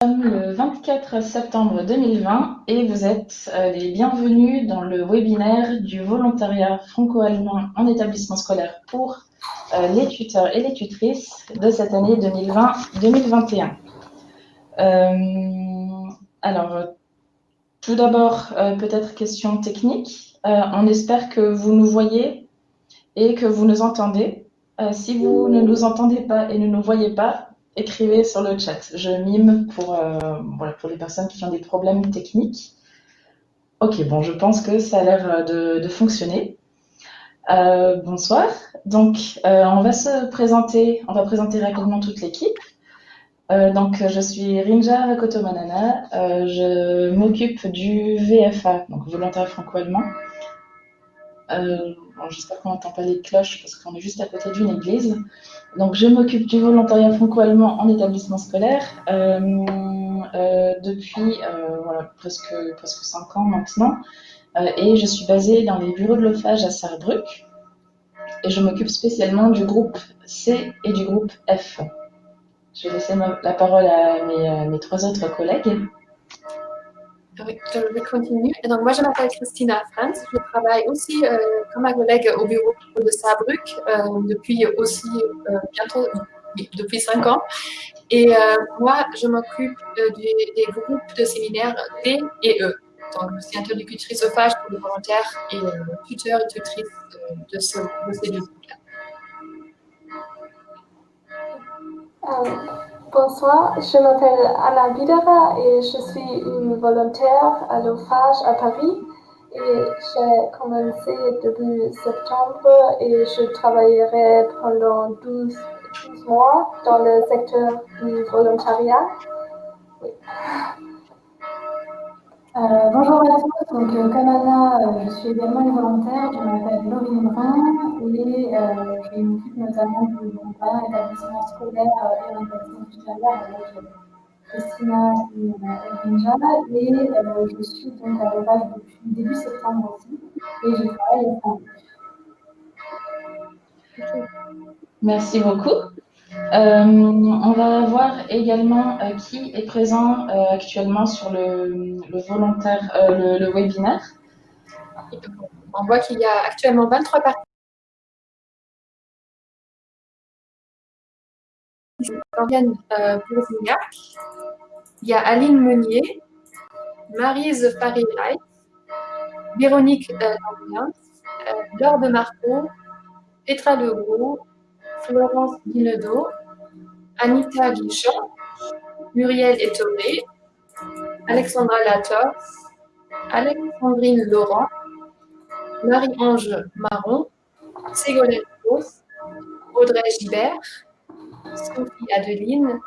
sommes le 24 septembre 2020 et vous êtes euh, les bienvenus dans le webinaire du volontariat franco-allemand en établissement scolaire pour euh, les tuteurs et les tutrices de cette année 2020-2021. Euh, alors, tout d'abord, peut-être question technique. on espère que vous nous voyez et que vous nous entendez. si vous ne nous entendez pas et ne nous voyez pas, écrivez sur le chat. Je mime pour, euh, pour les personnes qui ont des problèmes techniques. Ok, bon, je pense que ça a l'air de, fonctionner. Euh, bonsoir. Donc, euh, on va se présenter, on va présenter rapidement toute l'équipe. donc, je suis Rinja Rakoto-Manana. je m'occupe du VFA, donc volontaire franco-allemand. J'espère qu'on n'entend pas les cloches parce qu'on est juste à côté d'une église. Donc, je m'occupe du volontariat franco-allemand en établissement scolaire euh, euh, depuis euh, presque, presque 5 ans maintenant. et je suis basée dans les bureaux de l'OFAGE à Sarrebruck. Et je m'occupe spécialement du groupe C et du groupe F. Je vais laisser la parole à mes trois autres collègues. Je vais continuer. donc, moi, je m'appelle Christina Franz. Je travaille aussi euh, comme ma collègue au bureau de Saarbrück euh, depuis aussi euh, bientôt, depuis cinq ans. Et moi, je m'occupe des groupes de séminaires D et E. Donc, c'est interlocutrice au FAGE pour les volontaires et tuteur et tutrice de, ce, de ces deux groupes-là. Bonsoir, je m'appelle Anna Bidera et je suis une volontaire à l'OFAGE à Paris. Et j'ai commencé début septembre et je travaillerai pendant 12, mois dans le secteur du volontariat. Euh, bonjour à tous, donc euh, comme Anna, euh, je suis également une volontaire, je m'appelle Laurine Brun. Et je m'occupe notamment du volontariat établissement scolaire et orientation supérieure avec Christina et Rinja et je suis donc à l'OVAGE depuis début septembre aussi. Et je travaille au. Merci beaucoup. Euh, on va voir également euh, qui est présent euh, actuellement sur le, webinaire. On voit qu'il y a actuellement 23 participants. Il y a Aline Meunier, Marise paris Véronique Lambien, Laure de Marco, Petra Leroux, Florence Guinedo, Anita Guichon, Muriel Etomé, Alexandra Lator, Alexandrine Laurent, Marie-Ange Marron, Ségolène Rose, Audrey Gibert, Sophie Adeline,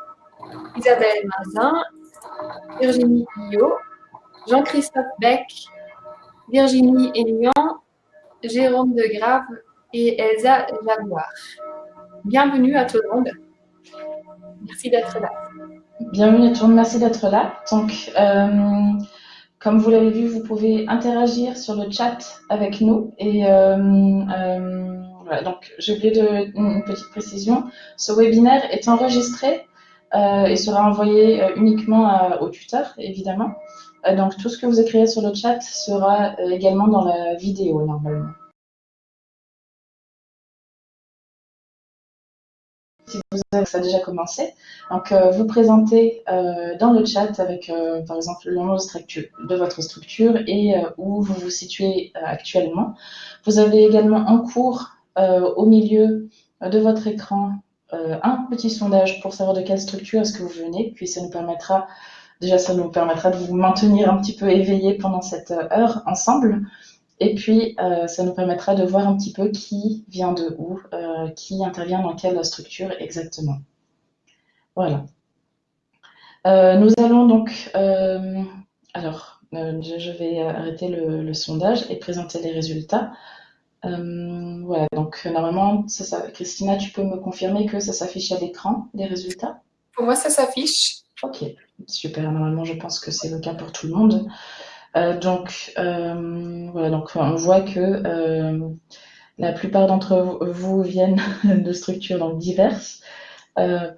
Isabelle Mazin, Virginie Guillot, Jean-Christophe Beck, Virginie Aignan, Jérôme Degrave et Elsa Jaguar. Bienvenue à tout le monde. Merci d'être là. Bienvenue à tout le monde, merci d'être là. Donc, euh, comme vous l'avez vu, vous pouvez interagir sur le chat avec nous. Et euh, euh, voilà, donc j'ai oublié de, une petite précision. Ce webinaire est enregistré et sera envoyé uniquement aux tuteurs, évidemment. donc tout ce que vous écrivez sur le chat sera également dans la vidéo normalement. Si ça a déjà commencé. Donc, euh, vous présentez euh, dans le chat avec, euh, par exemple, le nom de votre structure et où vous vous situez actuellement. Vous avez également en cours, au milieu de votre écran, un petit sondage pour savoir de quelle structure est-ce que vous venez. Puis, ça nous permettra, déjà, ça nous permettra de vous maintenir un petit peu éveillé pendant cette heure ensemble. Et puis, euh, ça nous permettra de voir un petit peu qui vient de où, euh, qui intervient dans quelle structure exactement. Voilà. Euh, nous allons donc, alors, je vais arrêter le, sondage et présenter les résultats. voilà, donc normalement, ça, Christina, tu peux me confirmer que ça s'affiche à l'écran, les résultats? Pour moi, ça s'affiche. Ok, super. Normalement, je pense que c'est le cas pour tout le monde. Euh, donc, euh, voilà, donc on voit que euh, la plupart d'entre vous viennent de structures donc, diverses.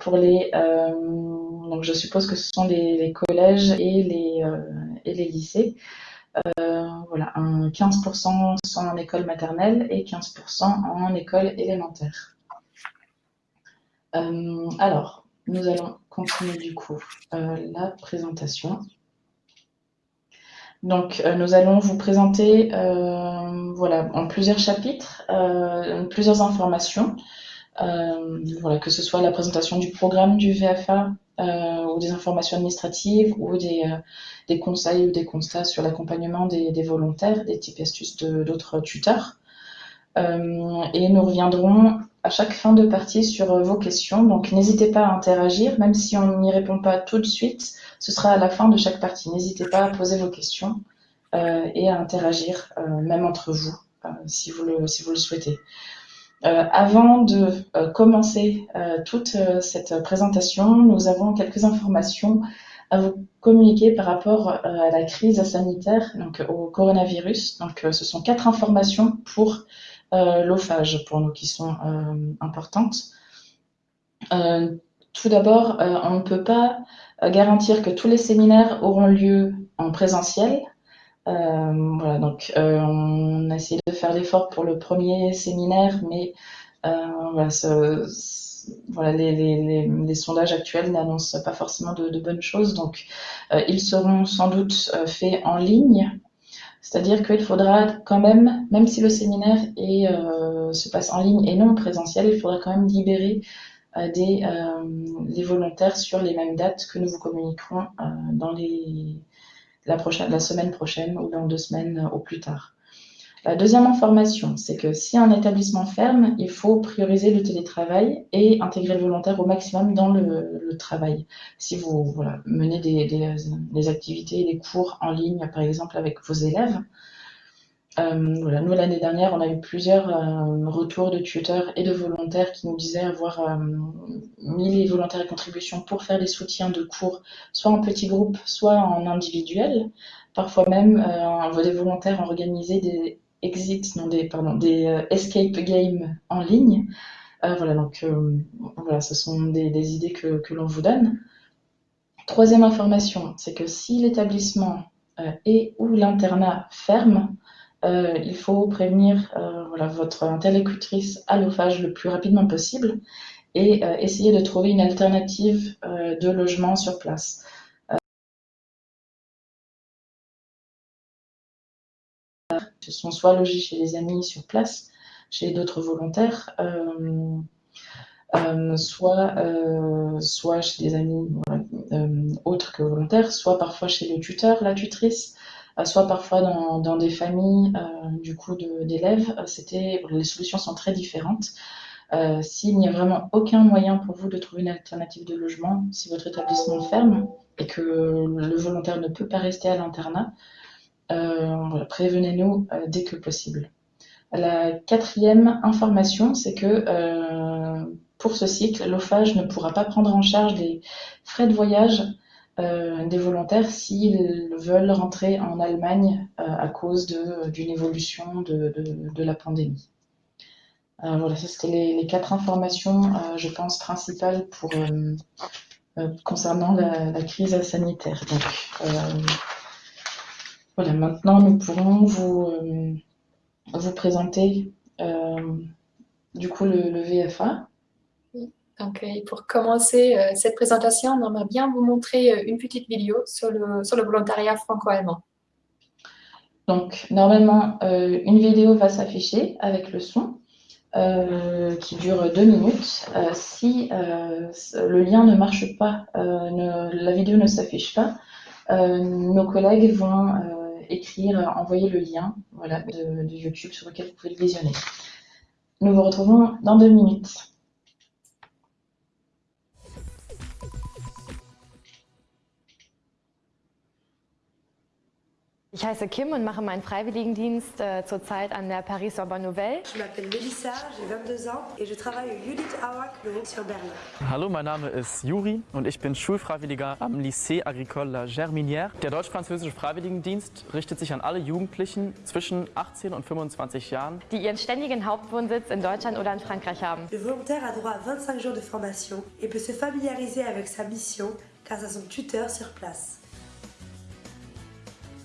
pour les, donc je suppose que ce sont les, collèges et les, et les lycées. voilà, 15% sont en école maternelle et 15% en école élémentaire. alors, nous allons continuer du coup la présentation. Donc, euh, nous allons vous présenter euh, voilà, en plusieurs chapitres, euh, plusieurs informations, voilà, que ce soit la présentation du programme du VFA ou des informations administratives ou des, des, conseils ou des constats sur l'accompagnement des, des, volontaires, des types astuces d'autres tuteurs. et nous reviendrons à chaque fin de partie sur vos questions. Donc, n'hésitez pas à interagir, même si on n'y répond pas tout de suite. Ce sera à la fin de chaque partie. N'hésitez pas à poser vos questions euh, et à interagir, euh, même entre vous, euh, si, vous le, si vous le souhaitez. avant de commencer toute cette présentation, nous avons quelques informations à vous communiquer par rapport à la crise sanitaire, donc au coronavirus. Donc, ce sont quatre informations pour l'ophage, pour nous, qui sont importantes. tout d'abord, on ne peut pas garantir que tous les séminaires auront lieu en présentiel. Euh, voilà, donc euh, on a essayé de faire l'effort pour le premier séminaire, mais euh, voilà, voilà les, sondages actuels n'annoncent pas forcément de, de, bonnes choses, donc ils seront sans doute faits en ligne. C'est-à-dire qu'il faudra quand même, même si le séminaire est, se passe en ligne et non en présentiel, il faudra quand même libérer des, les volontaires sur les mêmes dates que nous vous communiquerons dans les, la, prochaine, la semaine prochaine ou dans deux semaines au plus tard. La deuxième information, c'est que si un établissement ferme, il faut prioriser le télétravail et intégrer le volontaire au maximum dans le, travail. Si vous menez des, activités des cours en ligne, par exemple, avec vos élèves, euh, nous, l'année dernière, on a eu plusieurs euh, retours de tuteurs et de volontaires qui nous disaient avoir euh, mis les volontaires et contributions pour faire des soutiens de cours, soit en petits groupes, soit en individuel. Parfois même, des volontaires ont organisé des exits, non, des, pardon, des escape games en ligne. voilà, donc voilà, ce sont des, idées que, l'on vous donne. Troisième information, c'est que si l'établissement et ou l'internat ferme, euh, il faut prévenir euh, votre interlocutrice à l'ophage le plus rapidement possible et euh, essayer de trouver une alternative de logement sur place. Ce sont soit logés chez les amis sur place, chez d'autres volontaires, soit, soit chez des amis autres que volontaires, soit parfois chez le tuteur, la tutrice, euh, soit parfois dans, des familles euh, du coup d'élèves. Euh, les solutions sont très différentes. Euh, S'il n'y a vraiment aucun moyen pour vous de trouver une alternative de logement, si votre établissement ferme et que le volontaire ne peut pas rester à l'internat, euh, prévenez-nous euh, dès que possible. La quatrième information, c'est que pour ce cycle, l'OFAGE ne pourra pas prendre en charge les frais de voyage euh, des volontaires s'ils veulent rentrer en Allemagne euh, à cause d'une évolution de, la pandémie. Euh, voilà, ça c'était les, les, quatre informations, je pense, principales pour, concernant la, la, crise sanitaire. Donc, voilà, maintenant nous pourrons vous, vous présenter du coup le, le VFA. Donc, euh, pour commencer euh, cette présentation, on aimerait bien vous montrer euh, une petite vidéo sur le, sur le volontariat franco-allemand. Donc, normalement, une vidéo va s'afficher avec le son qui dure deux minutes. si le lien ne marche pas, la vidéo ne s'affiche pas, nos collègues vont écrire, envoyer le lien voilà, de, de YouTube sur lequel vous pouvez le visionner. Nous vous retrouvons dans deux minutes. Ich heiße Kim und mache meinen Freiwilligendienst äh, zurzeit an der Paris Sorbonne Nouvelle. Je m'appelle Melissa, j'ai 22 ans et je travaille au Judith Auer Klo sur Berlin. Hallo, mein Name ist Juri und ich bin Schulfreiwilliger am Lycée Agricole La Germinière. Der deutsch-französische Freiwilligendienst richtet sich an alle Jugendlichen zwischen 18 und 25 Jahren, die ihren ständigen Hauptwohnsitz in Deutschland oder in Frankreich haben. Le volontaire a droit à 25 jours de formation et peut se familiariser avec sa mission grâce à son tuteur sur place.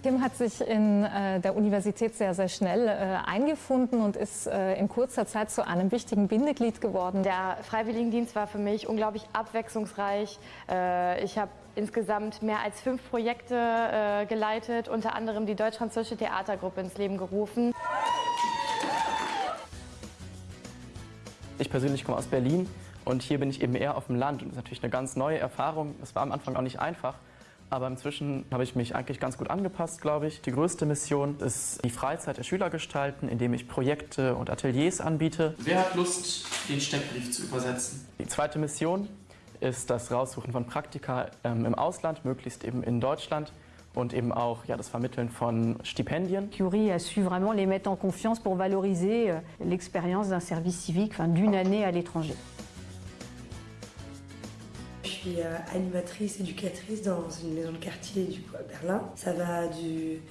Kim hat sich in äh, der Universität sehr, sehr schnell äh, eingefunden und ist äh, in kurzer Zeit zu einem wichtigen Bindeglied geworden. Der Freiwilligendienst war für mich unglaublich abwechslungsreich. Äh, ich habe insgesamt mehr als fünf Projekte äh, geleitet, unter anderem die Deutsch-Französische Theatergruppe ins Leben gerufen. Ich persönlich komme aus Berlin und hier bin ich eben eher auf dem Land und das ist natürlich eine ganz neue Erfahrung. Das war am Anfang auch nicht einfach. Aber inzwischen habe ich mich eigentlich ganz gut angepasst, glaube ich. Die größte Mission ist die Freizeit der Schüler gestalten, indem ich Projekte und Ateliers anbiete. Wer hat Lust, den Steckbrief zu übersetzen? Die zweite Mission ist das Raussuchen von Praktika ähm, im Ausland, möglichst eben in Deutschland und eben auch ja, das Vermitteln von Stipendien. Curie a su vraiment les mettre en confiance pour valoriser euh, l'expérience d'un service civique, enfin, d'une année à l'étranger. Je suis euh, animatrice, éducatrice dans une maison de quartier du coup, à Berlin. Ça va du,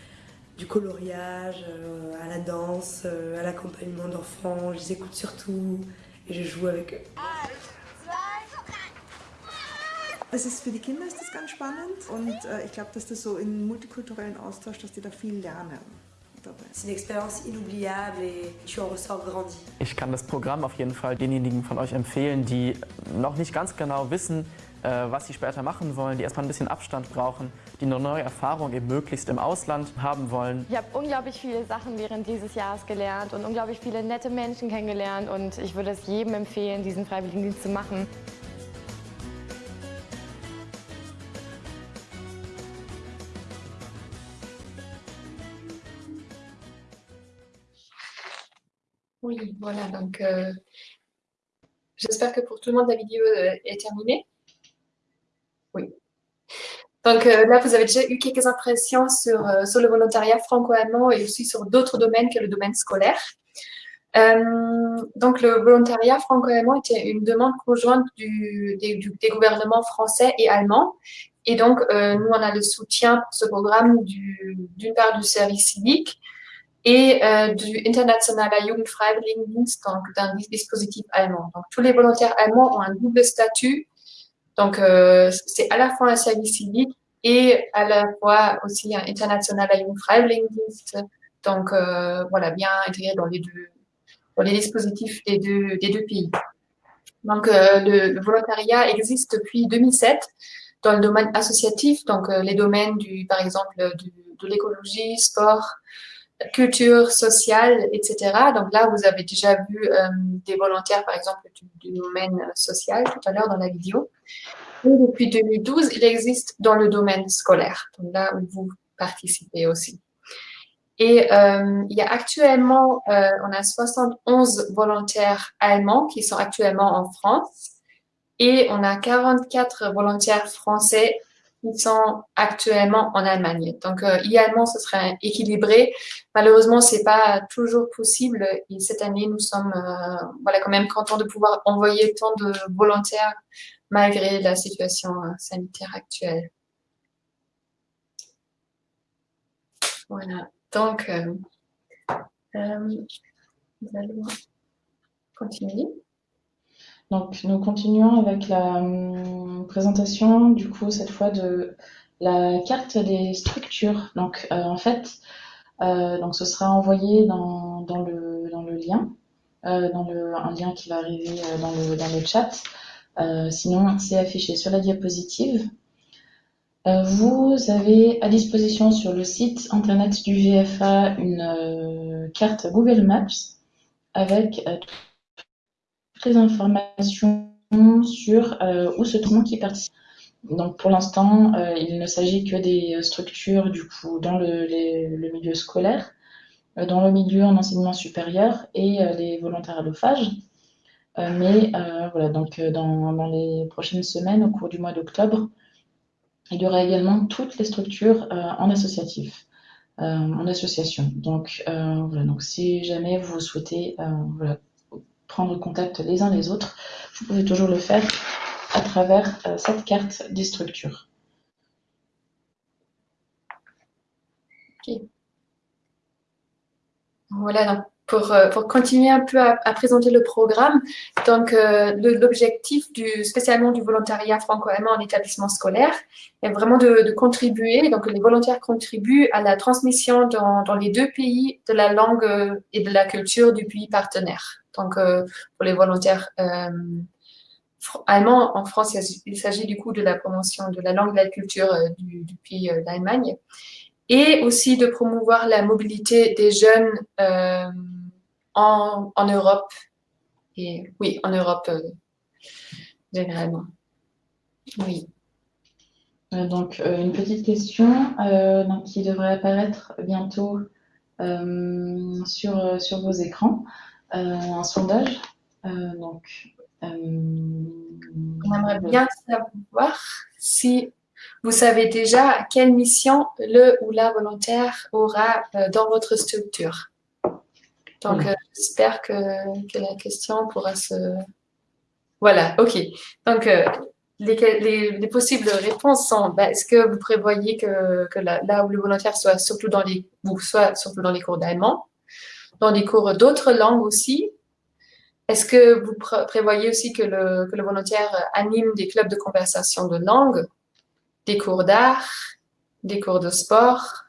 du coloriage euh, à la danse, euh, à l'accompagnement d'enfants. Je les écoute surtout et je joue avec eux. Es ist für die Kinder ist das ganz spannend und äh, ich glaube, dass das so im multikulturellen Austausch, dass die da viel lernen. C'est une expérience inoubliable et tu en ressors grandi. Ich kann das Programm auf jeden Fall denjenigen von euch empfehlen, die noch nicht ganz genau wissen, was sie später machen wollen, die erstmal ein bisschen Abstand brauchen, die eine neue Erfahrung eben möglichst im Ausland haben wollen. Ich habe unglaublich viele Sachen während dieses Jahres gelernt und unglaublich viele nette Menschen kennengelernt und ich würde es jedem empfehlen, diesen Freiwilligendienst zu machen. Oui, voilà, donc euh, j'espère que pour tout le monde la vidéo euh, est terminée. Donc euh, là, vous avez déjà eu quelques impressions sur, euh, sur le volontariat franco-allemand et aussi sur d'autres domaines que le domaine scolaire. Euh, donc le volontariat franco-allemand était une demande conjointe des, gouvernements français et allemands. Et donc, nous, on a le soutien pour ce programme d'une part du service civique, et du Internationaler Jugendfreiwilligendienst, donc d'un dispositif allemand. Donc tous les volontaires allemands ont un double statut. Donc euh, c'est à la fois un service civique et à la fois aussi un Internationaler Jugendfreiwilligendienst. Donc euh, voilà, bien intégré dans les deux, dans les dispositifs des deux, des deux pays. Donc euh, le, volontariat existe depuis 2007 dans le domaine associatif, donc les domaines du, par exemple, de l'écologie, sport, culture sociale, etc. Donc là, vous avez déjà vu des volontaires, par exemple, du domaine social tout à l'heure dans la vidéo. Depuis 2012, il existe dans le domaine scolaire, donc là où vous participez aussi. Et euh, il y a actuellement, euh, on a 71 volontaires allemands qui sont actuellement en France et on a 44 volontaires français qui sont actuellement en Allemagne. Donc, euh, idéalement, ce serait équilibré. Malheureusement, c'est pas toujours possible. Et cette année, nous sommes, euh, voilà, quand même contents de pouvoir envoyer tant de volontaires malgré la situation euh, sanitaire actuelle. Voilà. Donc, euh, euh, nous allons continuer. Donc, nous continuons avec la hum, présentation, du coup, cette fois de la carte des structures. Donc, en fait, donc ce sera envoyé dans, dans, le, dans le lien, dans le, un lien qui va arriver dans le, dans le chat. Euh, sinon, c'est affiché sur la diapositive. Euh, vous avez à disposition sur le site internet du VFA une carte Google Maps avec toutes les informations sur euh, où se trouve qui participe. Donc pour l'instant, euh, il ne s'agit que des structures du coup dans le, milieu scolaire, euh, dans le milieu en enseignement supérieur et les volontaires allophages. Mais voilà, donc dans, dans, les prochaines semaines, au cours du mois d'octobre, il y aura également toutes les structures en associatif. en association. Donc voilà, donc si jamais vous souhaitez prendre contact les uns les autres, vous pouvez toujours le faire à travers cette carte des structures. Voilà, donc pour, euh, pour, continuer un peu à, présenter le programme, donc euh, l'objectif du, spécialement du volontariat franco-allemand en établissement scolaire est vraiment de, contribuer, donc les volontaires contribuent à la transmission dans, les deux pays de la langue euh, et de la culture du pays partenaire. Donc pour les volontaires allemands en France, il s'agit du coup de la promotion de la langue et de la culture du, pays d'Allemagne. Et aussi de promouvoir la mobilité des jeunes euh, en, en, Europe. Et oui, en Europe euh, généralement. Oui. Euh, donc, une petite question donc, qui devrait apparaître bientôt sur, sur vos écrans. un sondage. donc, On aimerait bien savoir si vous savez déjà quelle mission le ou la volontaire aura euh, dans votre structure. Donc, euh, j'espère que, la question pourra se... Voilà, OK. Donc, euh, les, possibles réponses sont, bah, est-ce que vous prévoyez que, là, où le volontaire soit surtout dans les, soit surtout dans les cours d'allemand, dans les cours d'autres langues aussi Est-ce que vous prévoyez aussi que le, que le volontaire anime des clubs de conversation de langue des cours d'art, des cours de sport,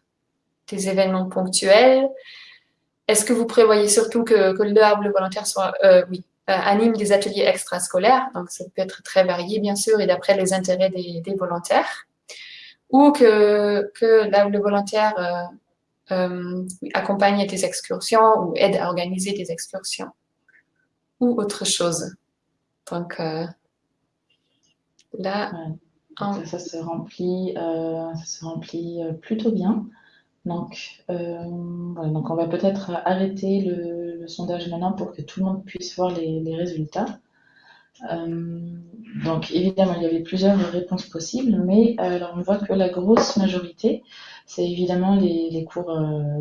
des événements ponctuels. Est-ce que vous prévoyez surtout que, que le volontaire soit, euh, oui, euh, anime des ateliers extrascolaires, donc ça peut être très varié bien sûr et d'après les intérêts des, volontaires, ou que, que le volontaire euh, accompagne des excursions ou aide à organiser des excursions, ou autre chose. Donc là, ça, se remplit, ça se remplit plutôt bien. Donc, euh, donc on va peut-être arrêter le, sondage maintenant pour que tout le monde puisse voir les, résultats. donc évidemment, il y avait plusieurs réponses possibles, mais alors on voit que la grosse majorité, c'est évidemment les, cours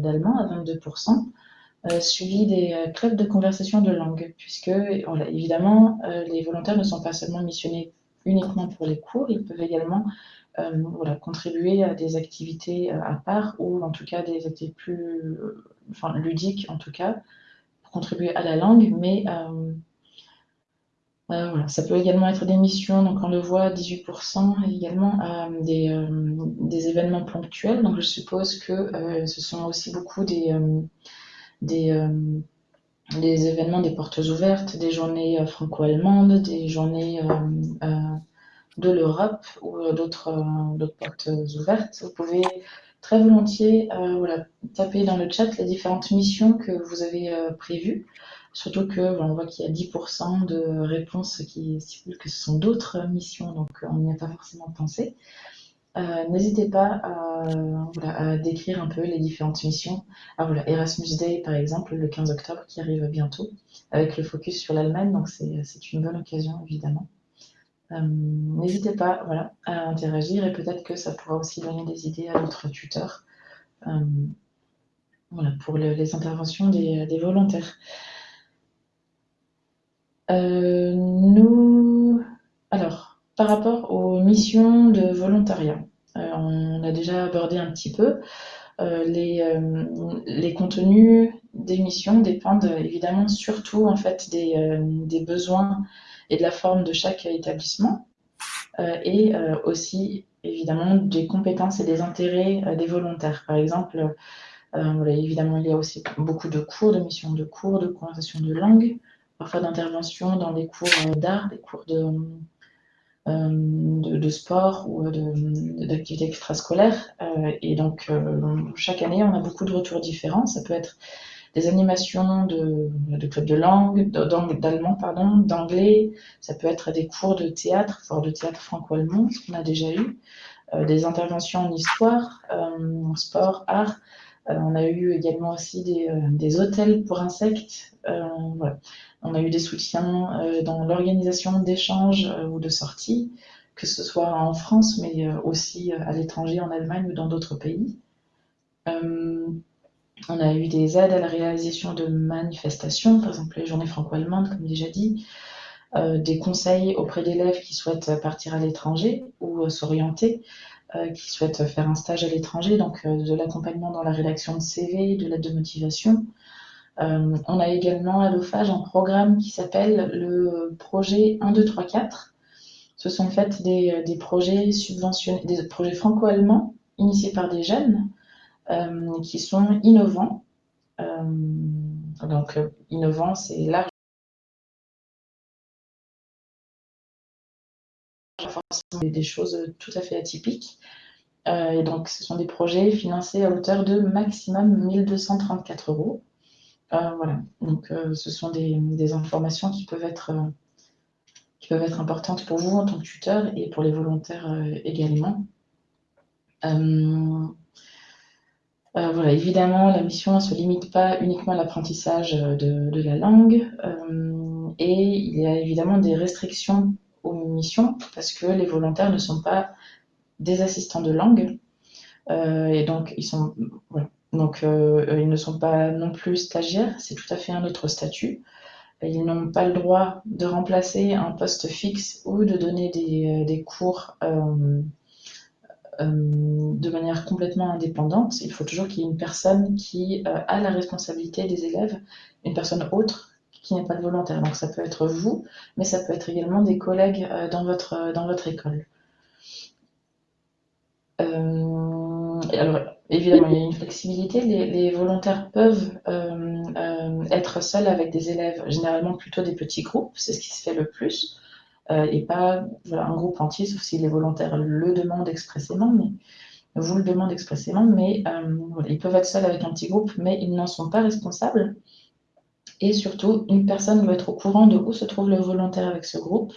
d'allemand à 22%, suivi des clubs de conversation de langue, puisque évidemment, les volontaires ne sont pas seulement missionnés uniquement pour les cours, ils peuvent également euh, voilà, contribuer à des activités euh, à part ou en tout cas des activités plus euh, ludiques en tout cas, pour contribuer à la langue, mais ça peut également être des missions, donc on le voit, 18% également des, événements ponctuels. Donc je suppose que ce sont aussi beaucoup des, événements des portes ouvertes, des journées euh, franco-allemandes, des journées euh, euh, de l'Europe ou d'autres portes ouvertes. Vous pouvez très volontiers voilà, taper dans le chat les différentes missions que vous avez prévues. Surtout que on voit qu'il y a 10% de réponses qui stipulent que ce sont d'autres missions, donc on n'y a pas forcément pensé. Euh, n'hésitez pas à, décrire un peu les différentes missions. Ah, voilà, Erasmus Day, par exemple, le 15 octobre, qui arrive bientôt, avec le focus sur l'Allemagne, donc c'est une bonne occasion, évidemment. Euh, n'hésitez pas à interagir et peut-être que ça pourra aussi donner des idées à notre tuteur euh, pour les interventions des, volontaires. nous, alors, par rapport aux missions de volontariat, euh, on a déjà abordé un petit peu. Euh, les, euh, contenus des missions dépendent évidemment surtout en fait des, besoins et de la forme de chaque établissement et aussi évidemment des compétences et des intérêts des volontaires. Par exemple, évidemment il y a aussi beaucoup de cours, de missions de cours, de conversation de langue, parfois d'intervention dans des cours d'art, des cours de euh, de, sport ou d'activités extrascolaires. Euh, et donc, euh, chaque année, on a beaucoup de retours différents. Ça peut être des animations de, clubs de langue, d'allemand, pardon, d'anglais. Ça peut être des cours de théâtre, voire de théâtre franco-allemand, ce qu'on a déjà eu. des interventions en histoire, en sport, art. on a eu également aussi des, des hôtels pour insectes. On a eu des soutiens euh, dans l'organisation d'échanges euh, ou de sorties, que ce soit en France, mais euh, aussi à l'étranger, en Allemagne ou dans d'autres pays. On a eu des aides à la réalisation de manifestations, par exemple les journées franco-allemandes, comme déjà dit, des conseils auprès d'élèves qui souhaitent partir à l'étranger ou s'orienter, qui souhaitent faire un stage à l'étranger, donc de l'accompagnement dans la rédaction de CV, de l'aide de motivation, euh, on a également à l'OFAGE un programme qui s'appelle le projet 1, 2, 3, 4. Ce sont en fait des, projets des projets franco-allemands initiés par des jeunes euh, qui sont innovants. Euh, donc, innovant, c'est large. des choses tout à fait atypiques. et donc, ce sont des projets financés à hauteur de maximum 1234 euros. Euh, voilà, donc euh, ce sont des, informations qui peuvent, être, euh, qui peuvent être importantes pour vous en tant que tuteur et pour les volontaires également. Voilà, évidemment, la mission ne se limite pas uniquement à l'apprentissage de, la langue et il y a évidemment des restrictions aux missions parce que les volontaires ne sont pas des assistants de langue et donc ils sont euh, euh, ne sont pas non plus stagiaires, c'est tout à fait un autre statut. Ils n'ont pas le droit de remplacer un poste fixe ou de donner des, euh, cours de manière complètement indépendante. Il faut toujours qu'il y ait une personne qui a la responsabilité des élèves, une personne autre qui n'est pas le volontaire. Donc ça peut être vous, mais ça peut être également des collègues dans, votre, dans votre école. alors, Évidemment, il y a une flexibilité. Les, volontaires peuvent euh, euh, être seuls avec des élèves, généralement plutôt des petits groupes, c'est ce qui se fait le plus, euh, et pas un groupe entier, sauf si les volontaires le demandent expressément, mais vous le demandez expressément, mais ils peuvent être seuls avec un petit groupe, mais ils n'en sont pas responsables. Et surtout, une personne doit être au courant de où se trouve le volontaire avec ce groupe,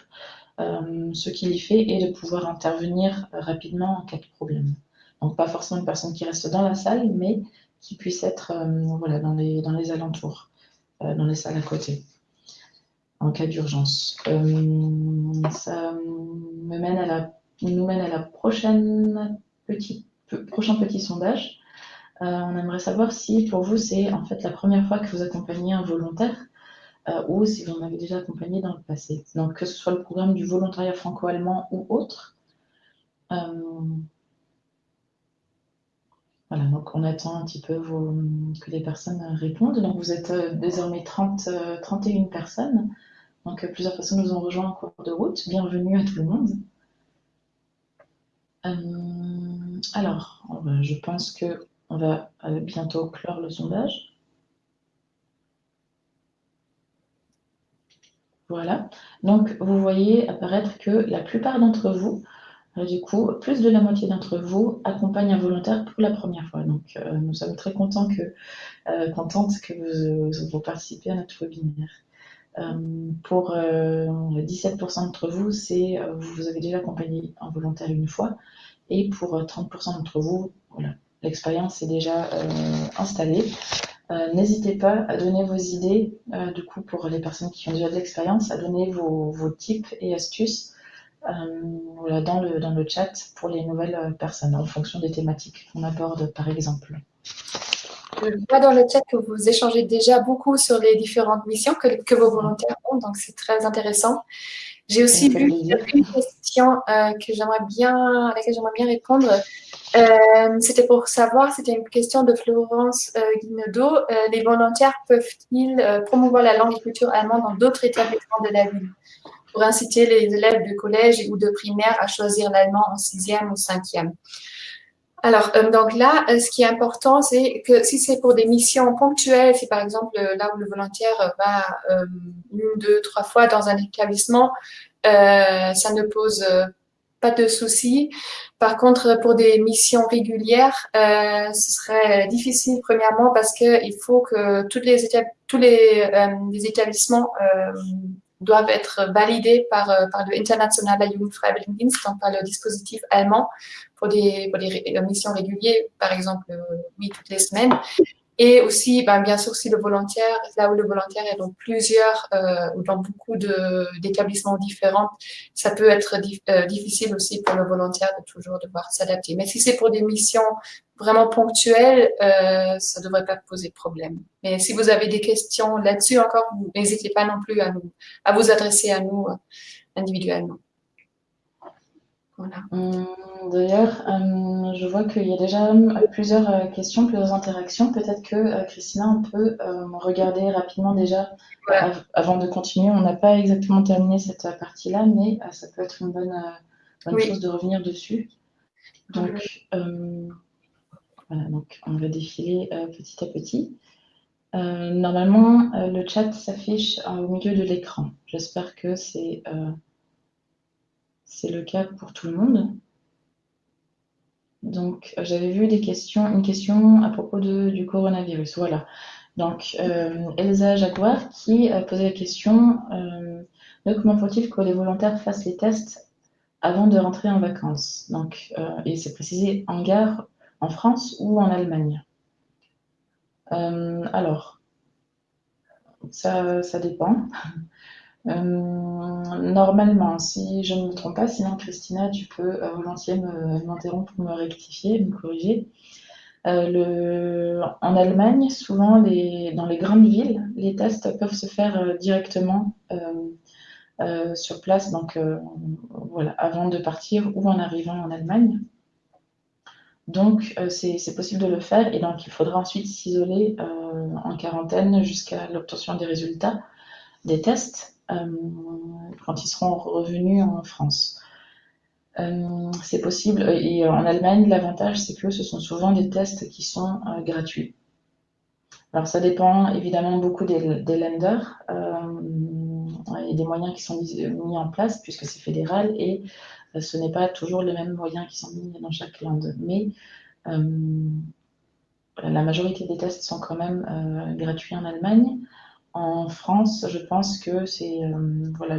ce qu'il y fait, et de pouvoir intervenir rapidement en cas de problème. Donc pas forcément une personne qui reste dans la salle, mais qui puisse être euh, voilà, dans, les, dans les alentours, euh, dans les salles à côté, en cas d'urgence. Euh, ça nous mène à la prochaine petit, prochain petit sondage. on aimerait savoir si pour vous c'est en fait la première fois que vous accompagnez un volontaire ou si vous en avez déjà accompagné dans le passé. Donc que ce soit le programme du volontariat franco-allemand ou autre. Voilà, donc on attend un petit peu que les personnes répondent. Donc vous êtes euh, désormais 30, 31 euh, personnes. Donc euh, plusieurs personnes nous ont rejoints en cours de route. Bienvenue à tout le monde. alors, je pense que on va bientôt clore le sondage. Voilà. Donc, vous voyez apparaître que la plupart d'entre vous du coup, plus de la moitié d'entre vous accompagnent un volontaire pour la première fois. Donc, euh, nous sommes très contents que, euh, contentes que vous, vous, participez à notre webinaire. Euh, pour 17% d'entre vous, c'est vous avez déjà accompagné un volontaire une fois. Et pour 30% d'entre vous, voilà, l'expérience est déjà installée. N'hésitez pas à donner vos idées, du coup, pour les personnes qui ont déjà de l'expérience, à donner vos, vos tips et astuces euh, dans, le, dans le chat pour les nouvelles euh, personnes en fonction des thématiques qu'on aborde par exemple. Je vois dans le chat que vous échangez déjà beaucoup sur les différentes missions que, que vos volontaires ont, donc c'est très intéressant. J'ai aussi vu une question euh, que j'aimerais bien, à laquelle j'aimerais bien répondre. c'était pour savoir, c'était une question de Florence euh, Guinedo. les volontaires peuvent-ils promouvoir la langue et culture allemande dans d'autres établissements de la ville? Pour inciter les élèves de collège ou de primaire à choisir l'allemand en sixième ou cinquième. Alors, euh, donc là, euh, ce qui est important, c'est que si c'est pour des missions ponctuelles, si par exemple euh, là où le volontaire va une, deux, trois fois dans un établissement, ça ne pose pas de soucis. Par contre, pour des missions régulières, ce serait difficile premièrement parce qu'il faut que toutes les tous les établissements doivent être validés par, euh, par le Internationaler Jugendfreiwilligendienst, donc par le dispositif allemand, pour des, pour des missions régulières, par exemple, euh, oui, toutes les semaines. Et aussi, ben, bien sûr, si le volontaire, là où le volontaire est dans plusieurs euh, dans beaucoup d'établissements différents, ça peut être euh, difficile aussi pour le volontaire de toujours devoir s'adapter. Mais si c'est pour des missions vraiment ponctuelles, euh, ça ne devrait pas poser problème. Mais si vous avez des questions là-dessus encore, n'hésitez pas non plus à, nous, à vous adresser à nous individuellement. Hum, d'ailleurs, hum, je vois qu'il y a déjà hum, plusieurs euh, questions, plusieurs interactions. Peut-être que euh, Christina, on peut regarder rapidement déjà avant de continuer. On n'a pas exactement terminé cette euh, partie-là, mais ça peut être une bonne, chose de revenir dessus. Donc, donc on va défiler petit à petit. normalement, le chat s'affiche au milieu de l'écran. J'espère que c'est le cas pour tout le monde. Donc, euh, j'avais vu des questions, une question à propos de, du coronavirus. Voilà. Donc, euh, Elsa Jaguar qui posé la question euh, comment faut-il que les volontaires fassent les tests avant de rentrer en vacances? Donc, et c'est précisé en gare en France ou en Allemagne. alors, ça, dépend. Euh, normalement, si je ne me trompe pas, sinon Christina, tu peux euh, volontiers m'interrompre pour me rectifier, me corriger. Euh, en Allemagne, souvent, dans les grandes villes, les tests peuvent se faire directement sur place, donc avant de partir ou en arrivant en Allemagne. Donc, c'est possible de le faire et donc il faudra ensuite s'isoler en quarantaine jusqu'à l'obtention des résultats des tests. Euh, quand ils seront revenus en France. Euh, c'est possible. Et en Allemagne, l'avantage, c'est que ce sont souvent des tests qui sont euh, gratuits. Alors, ça dépend évidemment beaucoup des, des lenders et des moyens qui sont mis, en place, puisque c'est fédéral, et ce n'est pas toujours les mêmes moyens qui sont mis dans chaque land. Mais la majorité des tests sont quand même gratuits en Allemagne. En France, je pense que c'est euh, voilà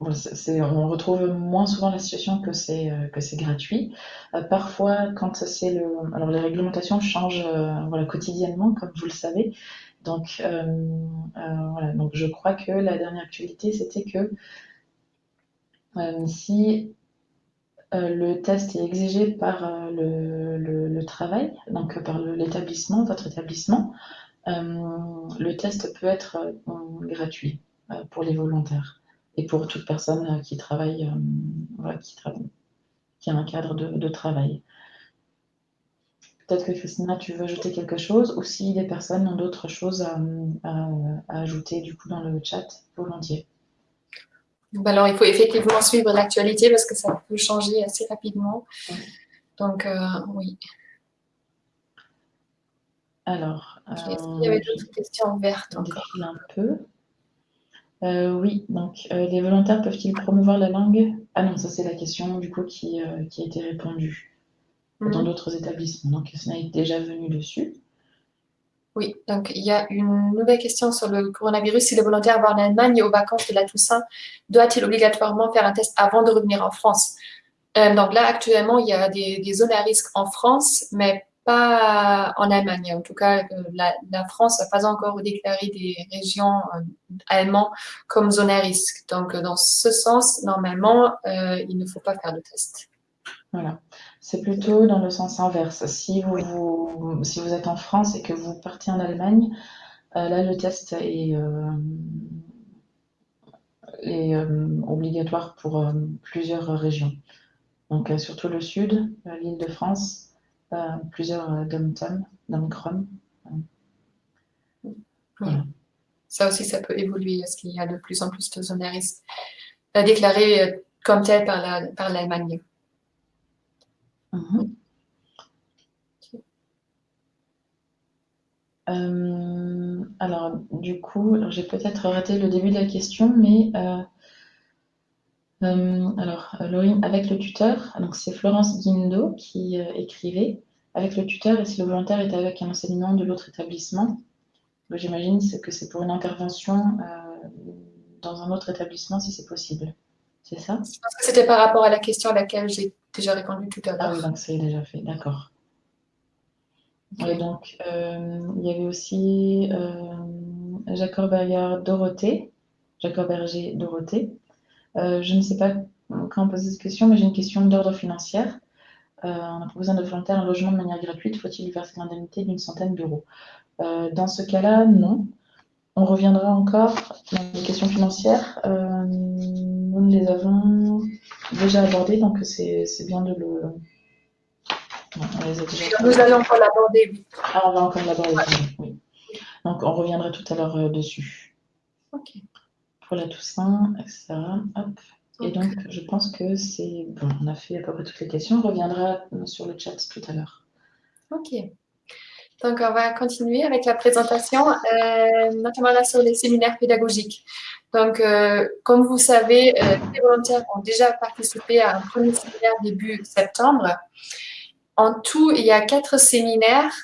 on retrouve moins souvent la situation que c'est euh, que c'est gratuit. Euh, parfois, quand c'est le, alors les réglementations changent voilà quotidiennement, comme vous le savez. Donc voilà, donc je crois que la dernière actualité c'était que si euh, le test est exigé par euh, le, travail, donc par l'établissement, votre établissement. Euh, le test peut être gratuit pour les volontaires et pour toute personne qui travaille, qui, qui, a un cadre de, travail. Peut-être que Christina, tu veux ajouter quelque chose, ou si des personnes ont d'autres choses à, à, ajouter du coup dans le chat, volontiers. Alors, il faut effectivement suivre l'actualité parce que ça peut changer assez rapidement. Donc, euh, oui. Alors, il y avait euh, d'autres questions ouvertes encore Un peu. Euh, oui, donc les volontaires peuvent-ils promouvoir la langue? Ah non, ça c'est la question du coup qui, qui a été répondue dans mhm. d'autres établissements. Donc, ça est déjà venu dessus. Oui, donc il y a une nouvelle question sur le coronavirus. Si le volontaire va en Allemagne aux vacances de la Toussaint, doit-il obligatoirement faire un test avant de revenir en France? Euh, Donc là, actuellement, il y a des, zones à risque en France, mais pas en Allemagne. En tout cas, euh, la, France n'a pas encore déclaré des régions euh, allemandes comme zone à risque. Donc, dans ce sens, normalement, il ne faut pas faire de test. Voilà. C'est plutôt dans le sens inverse. Si vous, si vous êtes en France et que vous partez en Allemagne, euh, là, le test est, euh, euh, obligatoire pour plusieurs régions. Donc, surtout le sud, l'île de France, plusieurs dom-tom, dom-crom. Ça aussi, ça peut évoluer parce qu'il y a de plus en plus de zones à risque déclarées comme telles par l'Allemagne. Mhm. Euh, alors, du coup, j'ai peut-être raté le début de la question, mais euh, euh, alors, Laurine, avec le tuteur, donc c'est Florence Guindo qui écrivait, avec le tuteur et si le volontaire est avec un enseignant de l'autre établissement, j'imagine que c'est pour une intervention dans un autre établissement si c'est possible. C'est ça? Je pense que c'était par rapport à la question à laquelle j'ai déjà répondu tout à l'heure. Ah oui, donc c'est déjà fait, d'accord. Et donc, il y avait aussi Jacob Berger Dorothée, Jacob Berger Dorothée. je ne sais pas quand poser cette question, mais j'ai une question d'ordre financier. on a proposé à nos volontaires un logement de manière gratuite. Faut-il lui verser l'indemnité d'une centaine d'euros? Dans ce cas-là, non. On reviendra encore dans les questions financières. Euh, nous les avons déjà abordées, donc c'est bien de le. Non, on les a déjà Nous allons encore l'aborder. Ah, on va encore l'aborder, oui. Donc on reviendra tout à l'heure euh, dessus. Ok. Pour la Toussaint, etc. Hop. Et donc, je pense que c'est bon. On a fait à peu près toutes les questions. On reviendra sur le chat tout à l'heure. Ok. Donc, on va continuer avec la présentation, euh, notamment là sur les séminaires pédagogiques. Donc, euh, comme vous savez, euh, les volontaires ont déjà participé à un premier séminaire début septembre. En tout, il y a quatre séminaires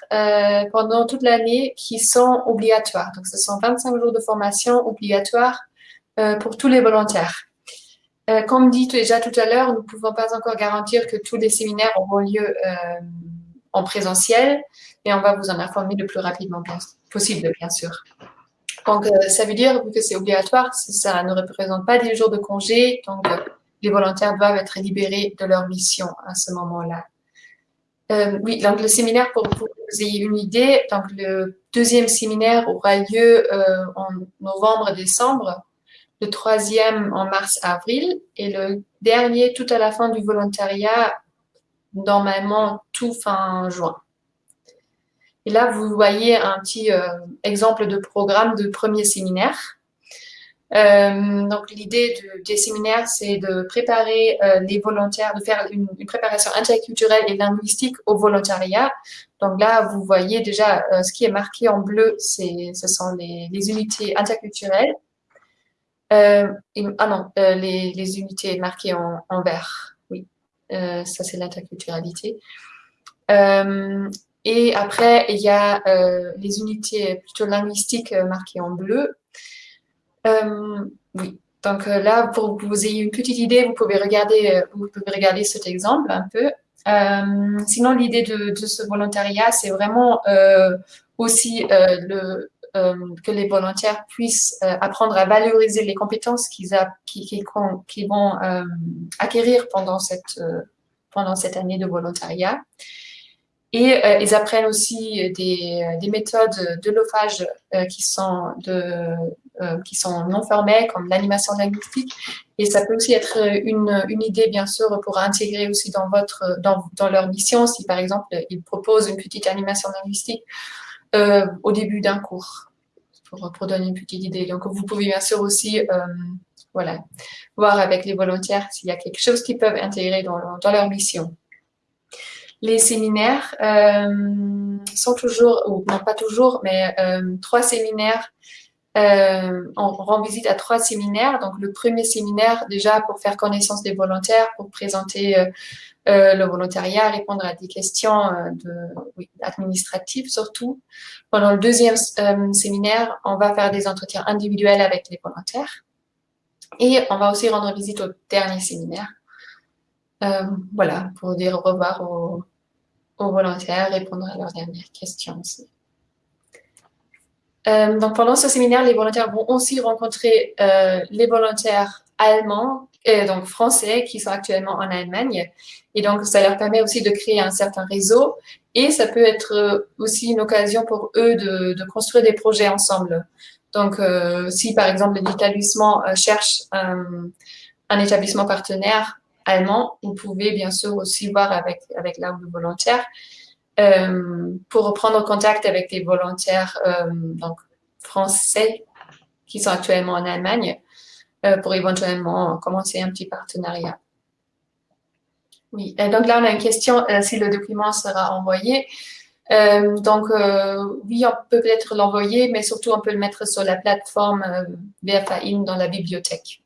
pendant toute l'année qui sont obligatoires. Donc, ce sont 25 jours de formation obligatoires pour tous les volontaires. comme dit déjà tout à l'heure, nous ne pouvons pas encore garantir que tous les séminaires auront lieu en présentiel, et on va vous en informer le plus rapidement possible, bien sûr. Donc, euh, ça veut dire, que c'est obligatoire, ça ne représente pas des jours de congé, donc euh, les volontaires doivent être libérés de leur mission à ce moment-là. Euh, oui, donc le séminaire, pour que vous ayez une idée, donc le deuxième séminaire aura lieu en novembre-décembre, le troisième en mars-avril, et le dernier tout à la fin du volontariat, normalement tout fin juin. Et là, vous voyez un petit euh, exemple de programme de premier séminaire. Euh, donc, l'idée des séminaires, c'est de préparer euh, les volontaires, de faire une, préparation interculturelle et linguistique au volontariat. Donc là, vous voyez déjà ce qui est marqué en bleu, ce sont les, unités interculturelles. ah non, les, unités marquées en vert. Oui, ça c'est l'interculturalité. Et après, il y a euh, les unités plutôt linguistiques euh, marquées en bleu. Euh, oui. Donc là, pour que vous ayez une petite idée, vous pouvez regarder, vous pouvez regarder cet exemple un peu. sinon, l'idée de, ce volontariat, c'est vraiment aussi le, que les volontaires puissent apprendre à valoriser les compétences qu'ils qu vont acquérir pendant cette, année de volontariat. Et euh, ils apprennent aussi des, des méthodes de euh, qui, sont euh, non formelles, comme l'animation linguistique. Et ça peut aussi être une, idée, bien sûr, pour intégrer aussi dans leur mission, si par exemple, ils proposent une petite animation linguistique au début d'un cours, pour, donner une petite idée. Donc, vous pouvez bien sûr aussi voilà, voir avec les volontaires s'il y a quelque chose qu'ils peuvent intégrer dans, leur mission les séminaires euh, sont toujours, ou non pas toujours, mais euh, trois séminaires. Euh, on rend visite à trois séminaires. Donc, le premier séminaire, déjà, pour faire connaissance des volontaires, pour présenter le volontariat, répondre à des questions oui, administratives surtout. Pendant le deuxième séminaire, on va faire des entretiens individuels avec les volontaires. Et on va aussi rendre visite au dernier séminaire. voilà, pour dire au revoir aux, volontaires, répondre à leurs dernières questions aussi. Euh, donc pendant ce séminaire, les volontaires vont aussi rencontrer euh, les volontaires allemands et donc français qui sont actuellement en Allemagne. Et donc ça leur permet aussi de créer un certain réseau et ça peut être aussi une occasion pour eux de, de construire des projets ensemble. Donc euh, si par exemple l'établissement cherche un établissement partenaire allemand, vous pouvez bien sûr aussi voir avec, avec l'arbre volontaire euh, pour reprendre contact avec des volontaires euh, donc, français qui sont actuellement en Allemagne euh, pour éventuellement commencer un petit partenariat. Oui, donc là on a une question si le document sera envoyé. donc oui, on peut peut-être l'envoyer, mais surtout on peut le mettre sur la plateforme BFAIN dans la bibliothèque.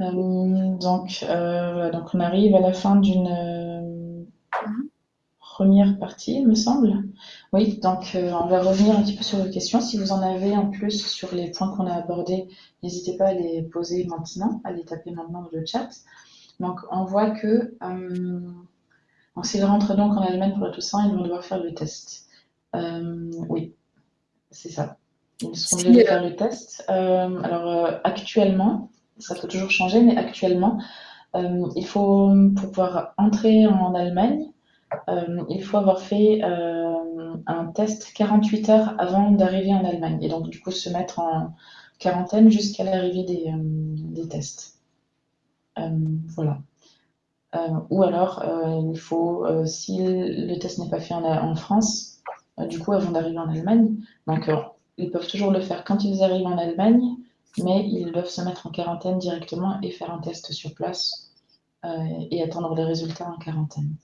Euh, donc, euh, donc, on arrive à la fin d'une euh, première partie, il me semble. Oui, donc on va revenir un petit peu sur vos questions. Si vous en avez en plus sur les points qu'on a abordés, n'hésitez pas à les poser maintenant, à les taper maintenant dans le chat. Donc, on voit que s'ils rentrent donc en Allemagne pour le Toussaint, ils vont devoir faire le test. oui, c'est ça. Ils seront obligés de faire le test. alors, actuellement, ça peut toujours changer, mais actuellement, il faut, pour pouvoir entrer en Allemagne, il faut avoir fait un test 48 heures avant d'arriver en Allemagne et donc du coup se mettre en quarantaine jusqu'à l'arrivée des, des, tests. voilà. ou alors, il faut, si le test n'est pas fait en, en France, du coup, avant d'arriver en Allemagne, donc ils peuvent toujours le faire quand ils arrivent en Allemagne, mais ils doivent se mettre en quarantaine directement et faire un test sur place et attendre les résultats en quarantaine.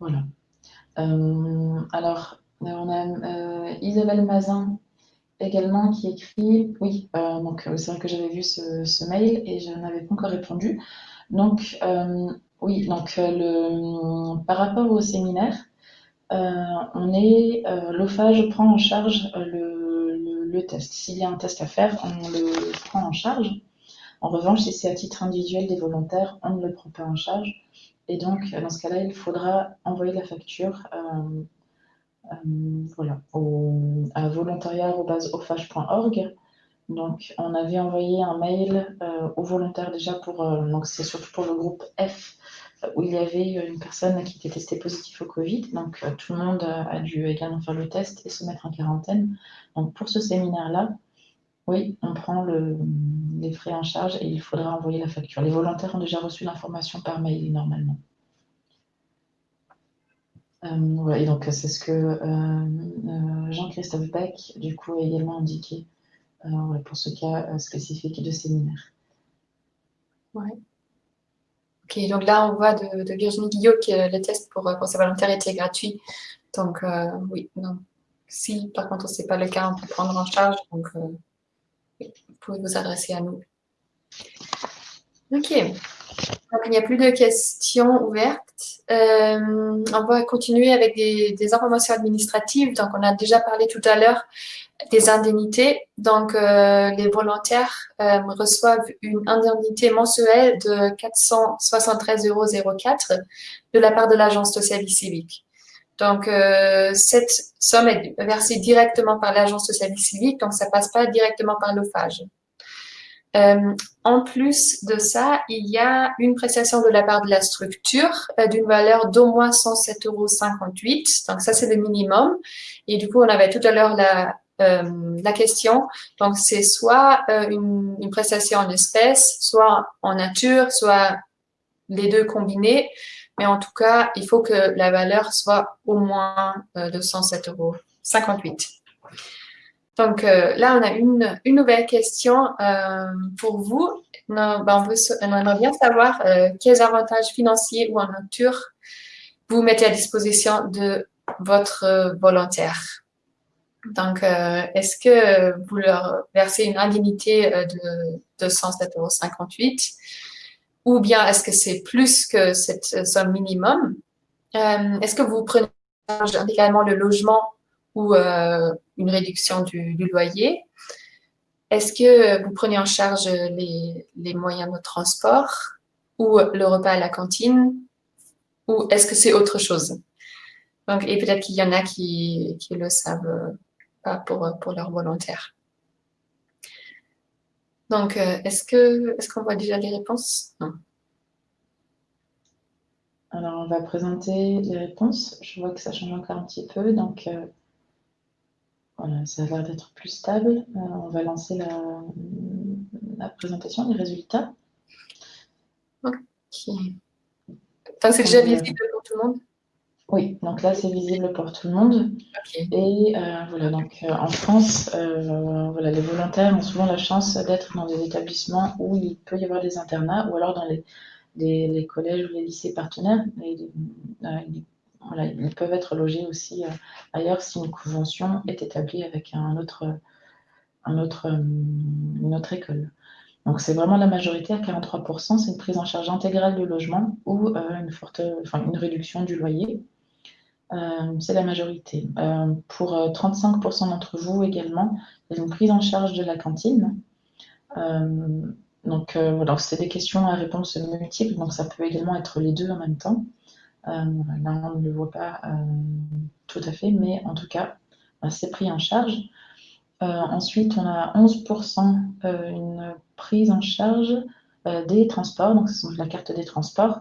Voilà. Euh, alors, on a euh, Isabelle Mazin également qui écrit, oui, euh, donc c'est vrai que j'avais vu ce, mail et je n'avais pas encore répondu. Donc, oui, donc le, par rapport au séminaire, on est, l'OFAGE prend en charge le, le, test. S'il y a un test à faire, on le prend en charge. En revanche, si c'est à titre individuel des volontaires, on ne le prend pas en charge. Et donc, dans ce cas-là, il faudra envoyer la facture euh, euh, voilà, au, à volontariat.ofage.org. Donc, on avait envoyé un mail euh, aux volontaires déjà pour, donc c'est surtout pour le groupe F, où il y avait une personne qui était testée positive au Covid. Donc, tout le monde a dû également faire le test et se mettre en quarantaine. Donc, pour ce séminaire-là, oui, on prend les frais en charge et il faudra envoyer la facture. Les volontaires ont déjà reçu l'information par mail normalement. Euh, et donc c'est ce que euh, euh, Jean-Christophe Beck, du coup, a également indiqué pour ce cas spécifique de séminaire. Ok, donc là, on voit de, Virginie Guillot que le test pour, pour ses volontaires était gratuit. Donc, oui, non. Si, par contre, ce n'est pas le cas, on peut prendre en charge. Donc, vous pouvez vous adresser à nous. Ok. Donc, il n'y a plus de questions ouvertes. Euh, on va continuer avec des, informations administratives. Donc, on a déjà parlé tout à l'heure des indemnités. Donc, euh, les volontaires euh, reçoivent une indemnité mensuelle de 473,04 euros de la part de l'Agence de service civique. Donc, euh, cette somme est versée directement par l'Agence de service civique, donc ça passe pas directement par l'OFAGE. Euh, en plus de ça, il y a une prestation de la part de la structure euh, d'une valeur d'au moins 107,58 euros. Donc, ça, c'est le minimum. Et du coup, on avait tout à l'heure la, question. Donc, c'est soit une, prestation en espèces, soit en nature, soit les deux combinés. Mais en tout cas, il faut que la valeur soit au moins euh, de 107,58 euros. Donc euh, là, on a une, une nouvelle question euh, pour vous. Ben, on, veut, aimerait bien savoir quels avantages financiers ou en nature vous mettez à disposition de votre volontaire. Donc, est-ce que vous leur versez une indemnité de, de 107,58 euros ou bien est-ce que c'est plus que cette somme minimum? Euh, est-ce que vous prenez intégralement le logement ou euh, une réduction du, loyer? Est-ce que vous prenez en charge les, moyens de transport ou le repas à la cantine? Ou est-ce que c'est autre chose? Donc, et peut-être qu'il y en a qui ne le savent pas pour, pour leurs volontaires. Donc, euh, est-ce qu'on est qu'on voit déjà les réponses? Non. Alors, on va présenter les réponses. Je vois que ça change encore un petit peu, donc euh, voilà, ça a l'air d'être plus stable. Euh, on va lancer la, présentation des résultats. Ok. c'est déjà visible pour tout le monde? Oui, donc là, c'est visible pour tout le monde. Et euh, voilà, donc euh, en France, euh, voilà, les volontaires ont souvent la chance d'être dans des établissements où il peut y avoir des internats ou alors dans les, les, collèges ou les lycées partenaires. voilà, ils peuvent être logés aussi ailleurs si une convention est établie avec un autre, un autre, une autre école. Donc c'est vraiment la majorité à 43%, c'est une prise en charge intégrale du logement ou une, forte, enfin, une réduction du loyer. Euh, c'est la majorité. Euh, pour 35% euh, d'entre vous également, il y a une prise en charge de la cantine. donc, c'est des questions à réponse multiples, donc ça peut également être les deux en même temps. là, on ne le voit pas tout à fait, mais en tout cas, c'est pris en charge. ensuite, on a 11% une prise en charge des transports, donc c'est la carte des transports.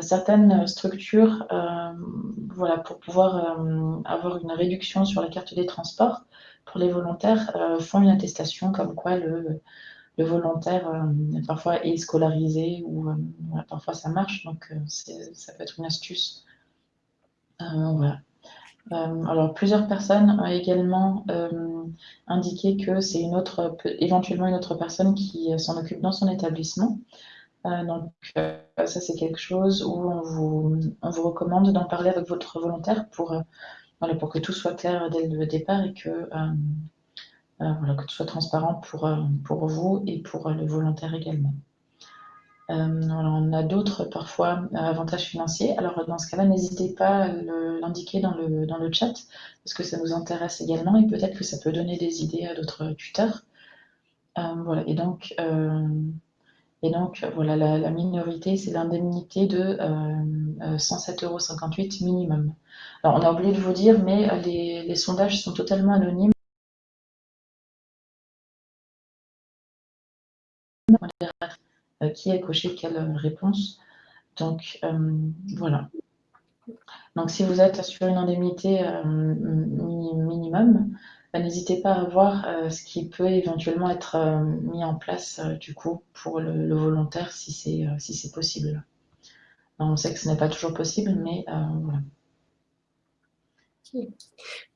Certaines structures, voilà, pour pouvoir avoir une réduction sur la carte des transports, pour les volontaires, font une attestation comme quoi le, volontaire euh, parfois est scolarisé ou euh, parfois ça marche, donc euh, ça peut être une astuce. alors, plusieurs personnes ont également indiqué que c'est une autre, éventuellement une autre personne qui s'en occupe dans son établissement. Donc, ça, c'est quelque chose où on vous, on vous recommande d'en parler avec votre volontaire pour, pour que tout soit clair dès le départ et que euh, voilà, que tout soit transparent pour, euh, pour vous et pour euh, le volontaire également. on a d'autres parfois avantages financiers. Alors dans ce cas-là, n'hésitez pas à l'indiquer dans le, dans le chat parce que ça nous intéresse également et peut-être que ça peut donner des idées à d'autres tuteurs. voilà, et donc, et donc voilà, la, minorité, c'est l'indemnité de 107,58 euros minimum. Alors on a oublié de vous dire, mais les, les sondages sont totalement anonymes. Euh, qui a coché quelle réponse? Donc euh, voilà. Donc si vous êtes sur une indemnité euh, minimum, bah, n'hésitez pas à voir ce qui peut éventuellement être mis en place du coup pour le, volontaire si c'est si c'est possible. on sait que ce n'est pas toujours possible, mais voilà.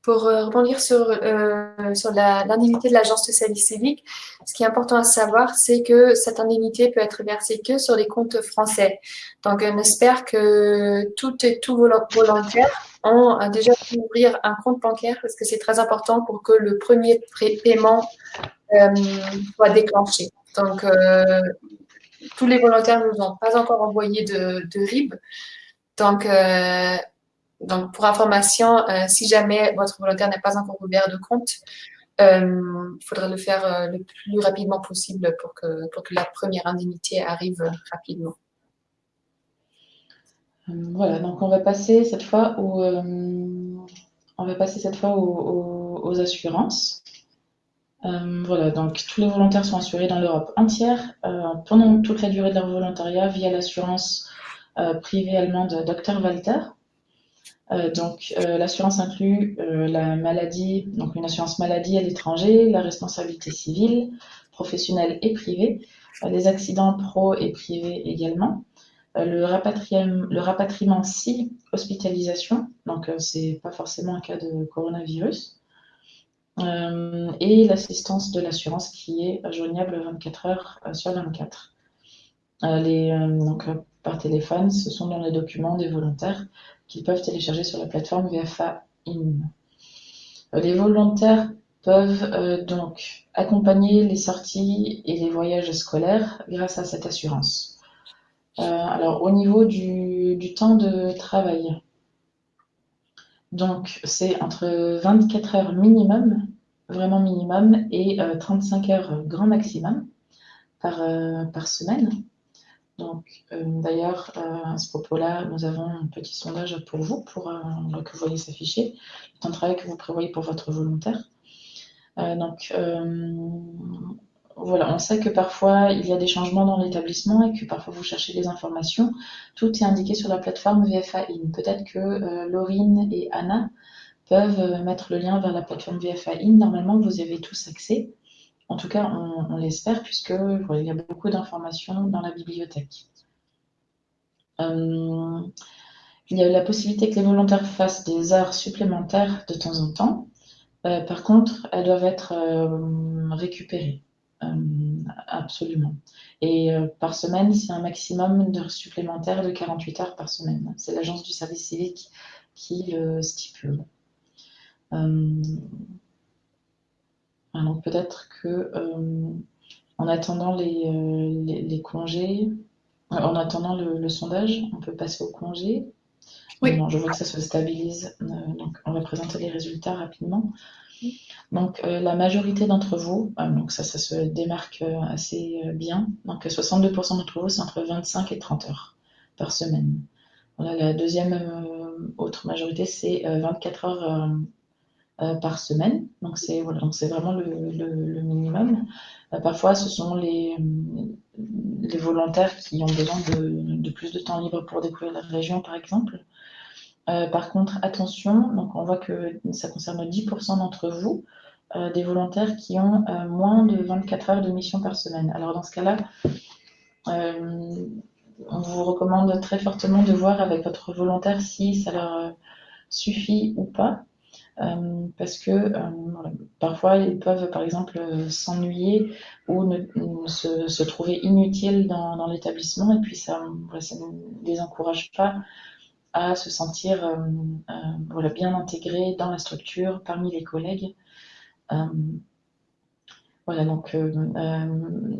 Pour euh, rebondir sur, euh, sur l'indemnité de l'agence de service civique, ce qui est important à savoir, c'est que cette indemnité peut être versée que sur les comptes français. Donc, on espère que tout et tout volontaires ont déjà pu ouvrir un compte bancaire parce que c'est très important pour que le premier paiement euh, soit déclenché. Donc, tous les volontaires ne nous ont pas encore envoyé de, de RIB. Donc, donc, pour information, euh, si jamais votre volontaire n'est pas encore ouvert de compte, euh, il faudrait le faire euh, le plus rapidement possible pour que, la première indemnité arrive rapidement. Voilà, donc on va passer cette fois, au, on va passer cette fois aux, assurances. voilà, donc tous les volontaires sont assurés dans l'Europe entière pendant toute la durée de leur volontariat via l'assurance privée allemande Dr Walter. Euh, donc, euh, l'assurance inclut euh, la maladie, donc une assurance maladie à l'étranger, la responsabilité civile, professionnelle et privée, les accidents pro et privés également, le, rapatriement, si hospitalisation, donc c'est pas forcément un cas de coronavirus, et l'assistance de l'assurance qui est joignable 24 heures sur 24. Les, donc, par téléphone, ce sont dans les documents des volontaires qu'ils peuvent télécharger sur la plateforme VFA In. Euh, les volontaires peuvent euh, donc accompagner les sorties et les voyages scolaires grâce à cette assurance. Euh, alors au niveau du, temps de travail, donc c'est entre 24 heures minimum, vraiment minimum, et 35 heures grand maximum par semaine. Donc, euh, d'ailleurs, euh, à ce propos-là, nous avons un petit sondage pour vous, pour euh, que vous voyez s'afficher, temps de travail que vous prévoyez pour votre volontaire. donc, voilà, on sait que parfois il y a des changements dans l'établissement et que parfois vous cherchez des informations. Tout est indiqué sur la plateforme VFA In. Peut-être que Laurine et Anna peuvent mettre le lien vers la plateforme VFA In. Normalement, vous avez tous accès. En tout cas, on, l'espère puisque il y a beaucoup d'informations dans la bibliothèque. Euh, il y a la possibilité que les volontaires fassent des heures supplémentaires de temps en temps. Euh, par contre, elles doivent être euh, récupérées. absolument. Et par semaine, c'est un maximum d'heures supplémentaires de 48 heures par semaine. C'est l'agence du service civique qui le stipule. Alors peut-être que euh, en attendant les, euh, les, congés, euh, en attendant le, sondage, on peut passer au congé. Oui. je vois que ça se stabilise. donc, on va présenter les résultats rapidement. Donc, la majorité d'entre vous, donc ça, ça se démarque assez bien. Donc, 62% d'entre vous, c'est entre 25 et 30 heures par semaine. Voilà, la deuxième autre majorité, c'est 24 heures euh, par semaine. Donc c'est vraiment le, minimum. Euh, parfois, ce sont les, volontaires qui ont besoin de, plus de temps libre pour découvrir la région, par exemple. Euh, par contre, attention, donc on voit que ça concerne 10% d'entre vous, des volontaires qui ont moins de 24 heures de mission par semaine. Alors dans ce cas-là, on vous recommande très fortement de voir avec votre volontaire si ça leur suffit ou pas. Euh, parce que euh, parfois ils peuvent par exemple s'ennuyer ou ne, se, trouver inutiles dans, l'établissement et puis ça, ne les encourage pas à se sentir euh, bien intégrés dans la structure parmi les collègues. voilà, donc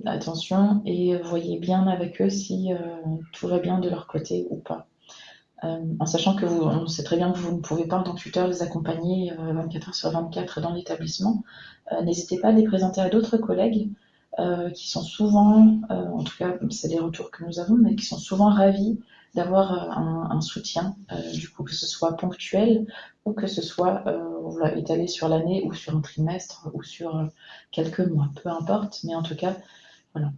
attention et voyez bien avec eux si tout va bien de leur côté ou pas. Euh, en sachant que vous, on sait très bien que vous ne pouvez pas en tant que tuteur les accompagner 24 euh, heures sur 24 dans l'établissement. Euh, n'hésitez pas à les présenter à d'autres collègues qui sont souvent, en tout cas c'est les retours que nous avons, mais qui sont souvent ravis d'avoir un, soutien, du coup que ce soit ponctuel ou que ce soit étalé sur l'année ou sur un trimestre ou sur quelques mois, peu importe, mais en tout cas, voilà.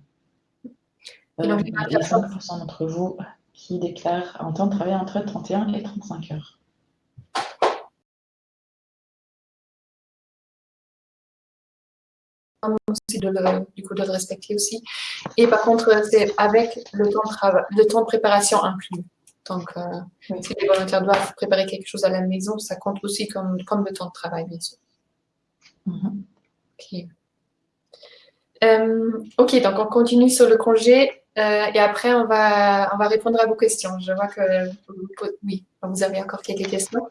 il y a 5% d'entre vous qui déclare un temps de travail entre 31 et 35 heures. aussi de le, du coup de le respecter aussi. Et par contre, c'est avec le temps de le temps de préparation inclus. Donc, euh, si les volontaires doivent préparer quelque chose à la maison, ça compte aussi comme, comme le temps de travail, bien sûr. Ok. Euh, ok, donc on continue sur le congé. Euh, et après, on va, on va répondre à vos questions. Je vois que oui, vous avez encore quelques questions.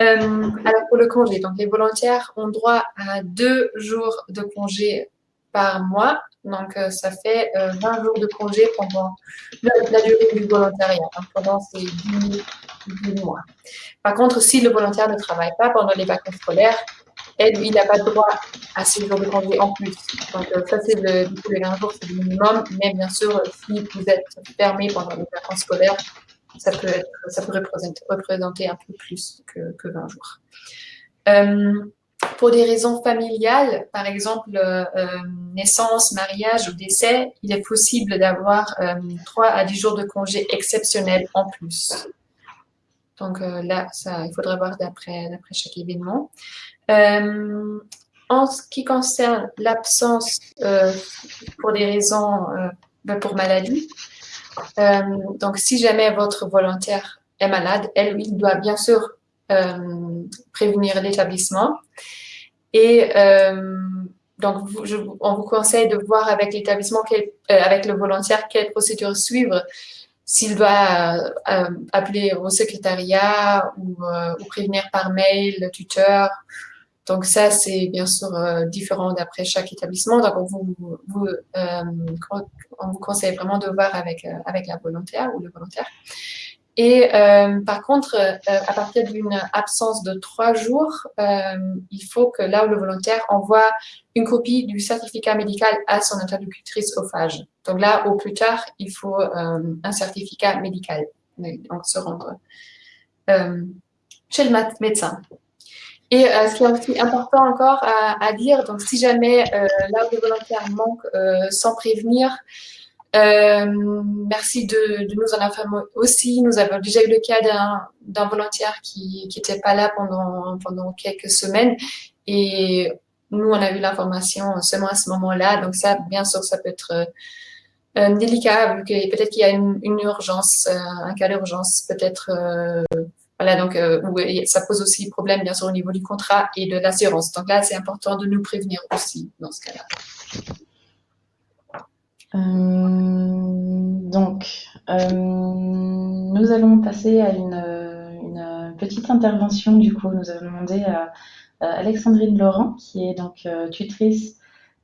Euh, alors, pour le congé, donc les volontaires ont droit à deux jours de congé par mois. Donc, euh, ça fait 20 jours de congé pendant la, durée du volontariat, hein, pendant ces 10, mois. Par contre, si le volontaire ne travaille pas pendant les vacances scolaires, elle, il n'a pas droit à ces jours de congé en plus. Donc, euh, ça, c'est le, du coup, les 20 jours, c'est le minimum. Mais bien sûr, si vous êtes fermé pendant les vacances scolaires, ça peut, représenter, un peu plus que, que 20 jours. Euh, pour des raisons familiales, par exemple euh, naissance, mariage ou décès, il est possible d'avoir euh, 3 à 10 jours de congé exceptionnels en plus. Donc euh, là, il faudrait voir d'après chaque événement. Euh, en ce qui concerne l'absence euh, pour des raisons, euh, ben, pour maladie, donc si jamais votre volontaire est malade, elle, il doit bien sûr prévenir l'établissement. Et donc, on vous conseille de voir avec l'établissement, avec le volontaire, quelle procédure suivre s'il doit appeler au secrétariat ou, ou, prévenir par mail le tuteur donc ça, c'est bien sûr euh, différent d'après chaque établissement. Donc on vous, euh, conseille vraiment de voir avec, euh, avec la volontaire ou le volontaire. Et par contre, à partir d'une absence de trois jours, il faut que là où le volontaire envoie une copie du certificat médical à son interlocutrice au phage. Donc là, au plus tard, il faut un certificat médical. Donc se rendre chez le médecin. Et euh, ce qui est important encore à, dire, donc si jamais euh, où les volontaires manquent euh, sans prévenir, euh, merci de, nous en informer aussi. Nous avons déjà eu le cas d'un volontaire qui n'était pas là pendant, quelques semaines et nous, on a eu l'information seulement à ce moment-là. Donc ça, bien sûr, ça peut être délicat, peut-être qu'il y a une urgence, un cas d'urgence, peut-être voilà, donc euh, ça pose aussi problème, bien sûr, au niveau du contrat et de l'assurance. Donc là, c'est important de nous prévenir aussi dans ce cas-là. Euh, donc, euh, nous allons passer à une, petite intervention. Du coup, nous avons demandé à, Alexandrine Laurent, qui est donc tutrice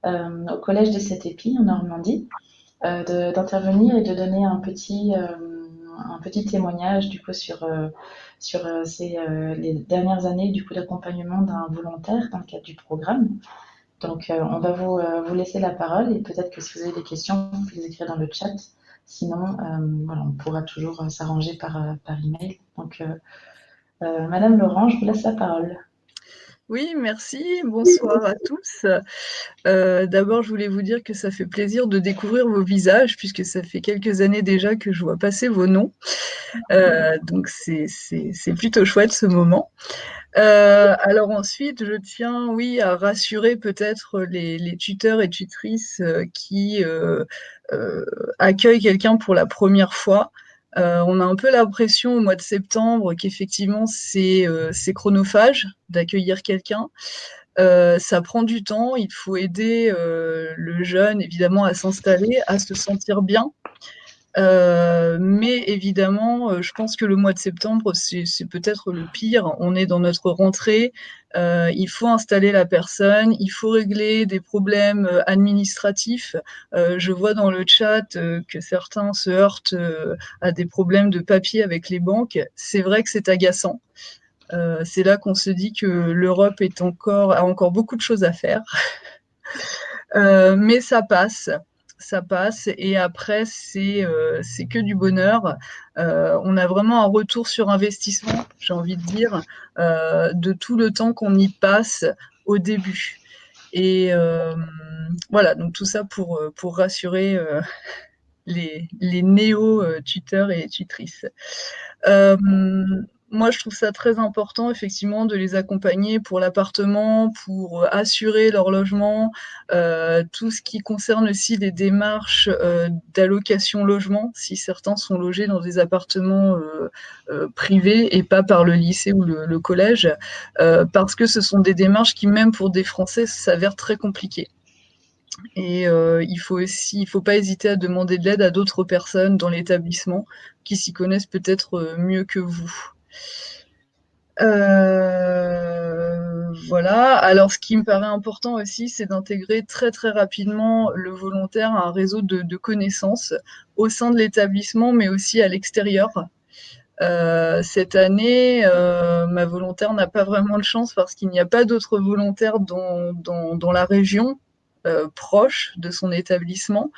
au Collège des 7 épis en Normandie, d'intervenir et de donner un petit un, petit témoignage du coup sur, sur ces, les dernières années du coup d'accompagnement d'un volontaire dans le cadre du programme. Donc, on va vous, vous laisser la parole et peut-être que si vous avez des questions, vous pouvez les écrire dans le chat. Sinon, voilà, on pourra toujours s'arranger par, par email. Donc, Madame Laurent, je vous laisse la parole. Oui, merci. Bonsoir à tous. Euh, d'abord, je voulais vous dire que ça fait plaisir de découvrir vos visages, puisque ça fait quelques années déjà que je vois passer vos noms. Euh, donc, c'est plutôt chouette ce moment. Euh, alors ensuite, je tiens, oui, à rassurer peut-être les, les, tuteurs et tutrices qui accueillent quelqu'un pour la première fois. Euh, on a un peu l'impression au mois de septembre qu'effectivement c'est euh, chronophage d'accueillir quelqu'un. Euh, ça prend du temps, il faut aider le jeune évidemment à s'installer, à se sentir bien. Euh, mais évidemment, euh, je pense que le mois de septembre, c'est peut-être le pire. On est dans notre rentrée. Euh, il faut installer la personne, il faut régler des problèmes administratifs. je vois dans le chat que certains se heurtent à des problèmes de papier avec les banques. C'est vrai que c'est agaçant. c'est là qu'on se dit que l'Europe a encore beaucoup de choses à faire. mais ça passe ça passe et après c'est euh, que du bonheur. Euh, on a vraiment un retour sur investissement, j'ai envie de dire, euh, de tout le temps qu'on y passe au début. Et voilà, donc tout ça pour, pour rassurer les, les néo-tuteurs et tutrices moi, je trouve ça très important, effectivement, de les accompagner pour l'appartement, pour euh, assurer leur logement, euh, tout ce qui concerne aussi les démarches euh, d'allocation logement, si certains sont logés dans des appartements euh, euh privés et pas par le lycée ou le, collège, euh, parce que ce sont des démarches qui, même pour des Français, s'avèrent très compliquées. Et euh, il faut aussi, il faut pas hésiter à demander de l'aide à d'autres personnes dans l'établissement qui s'y connaissent peut-être mieux que vous. Euh, voilà. Alors, ce qui me paraît important aussi, c'est d'intégrer très très rapidement le volontaire à un réseau de, connaissances au sein de l'établissement, mais aussi à l'extérieur. Euh, cette année, euh, ma volontaire n'a pas vraiment de chance parce qu'il n'y a pas d'autres volontaires dans, la région proche de son établissement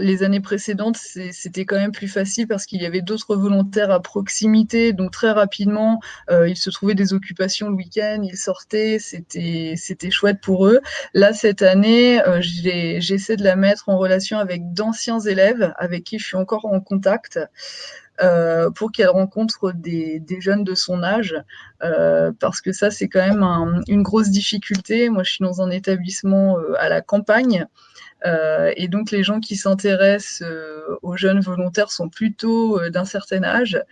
les années précédentes, c'était quand même plus facile parce qu'il y avait d'autres volontaires à proximité. Donc très rapidement, euh, ils se trouvaient des occupations le week-end, ils sortaient, c'était chouette pour eux. Là, cette année, euh, j'essaie de la mettre en relation avec d'anciens élèves avec qui je suis encore en contact. Euh, pour qu'elle rencontre des, jeunes de son âge, parce que ça, c'est quand même un, une grosse difficulté. Moi, je suis dans un établissement à la campagne, et donc les gens qui s'intéressent euh, aux jeunes volontaires sont plutôt euh, d'un certain âge.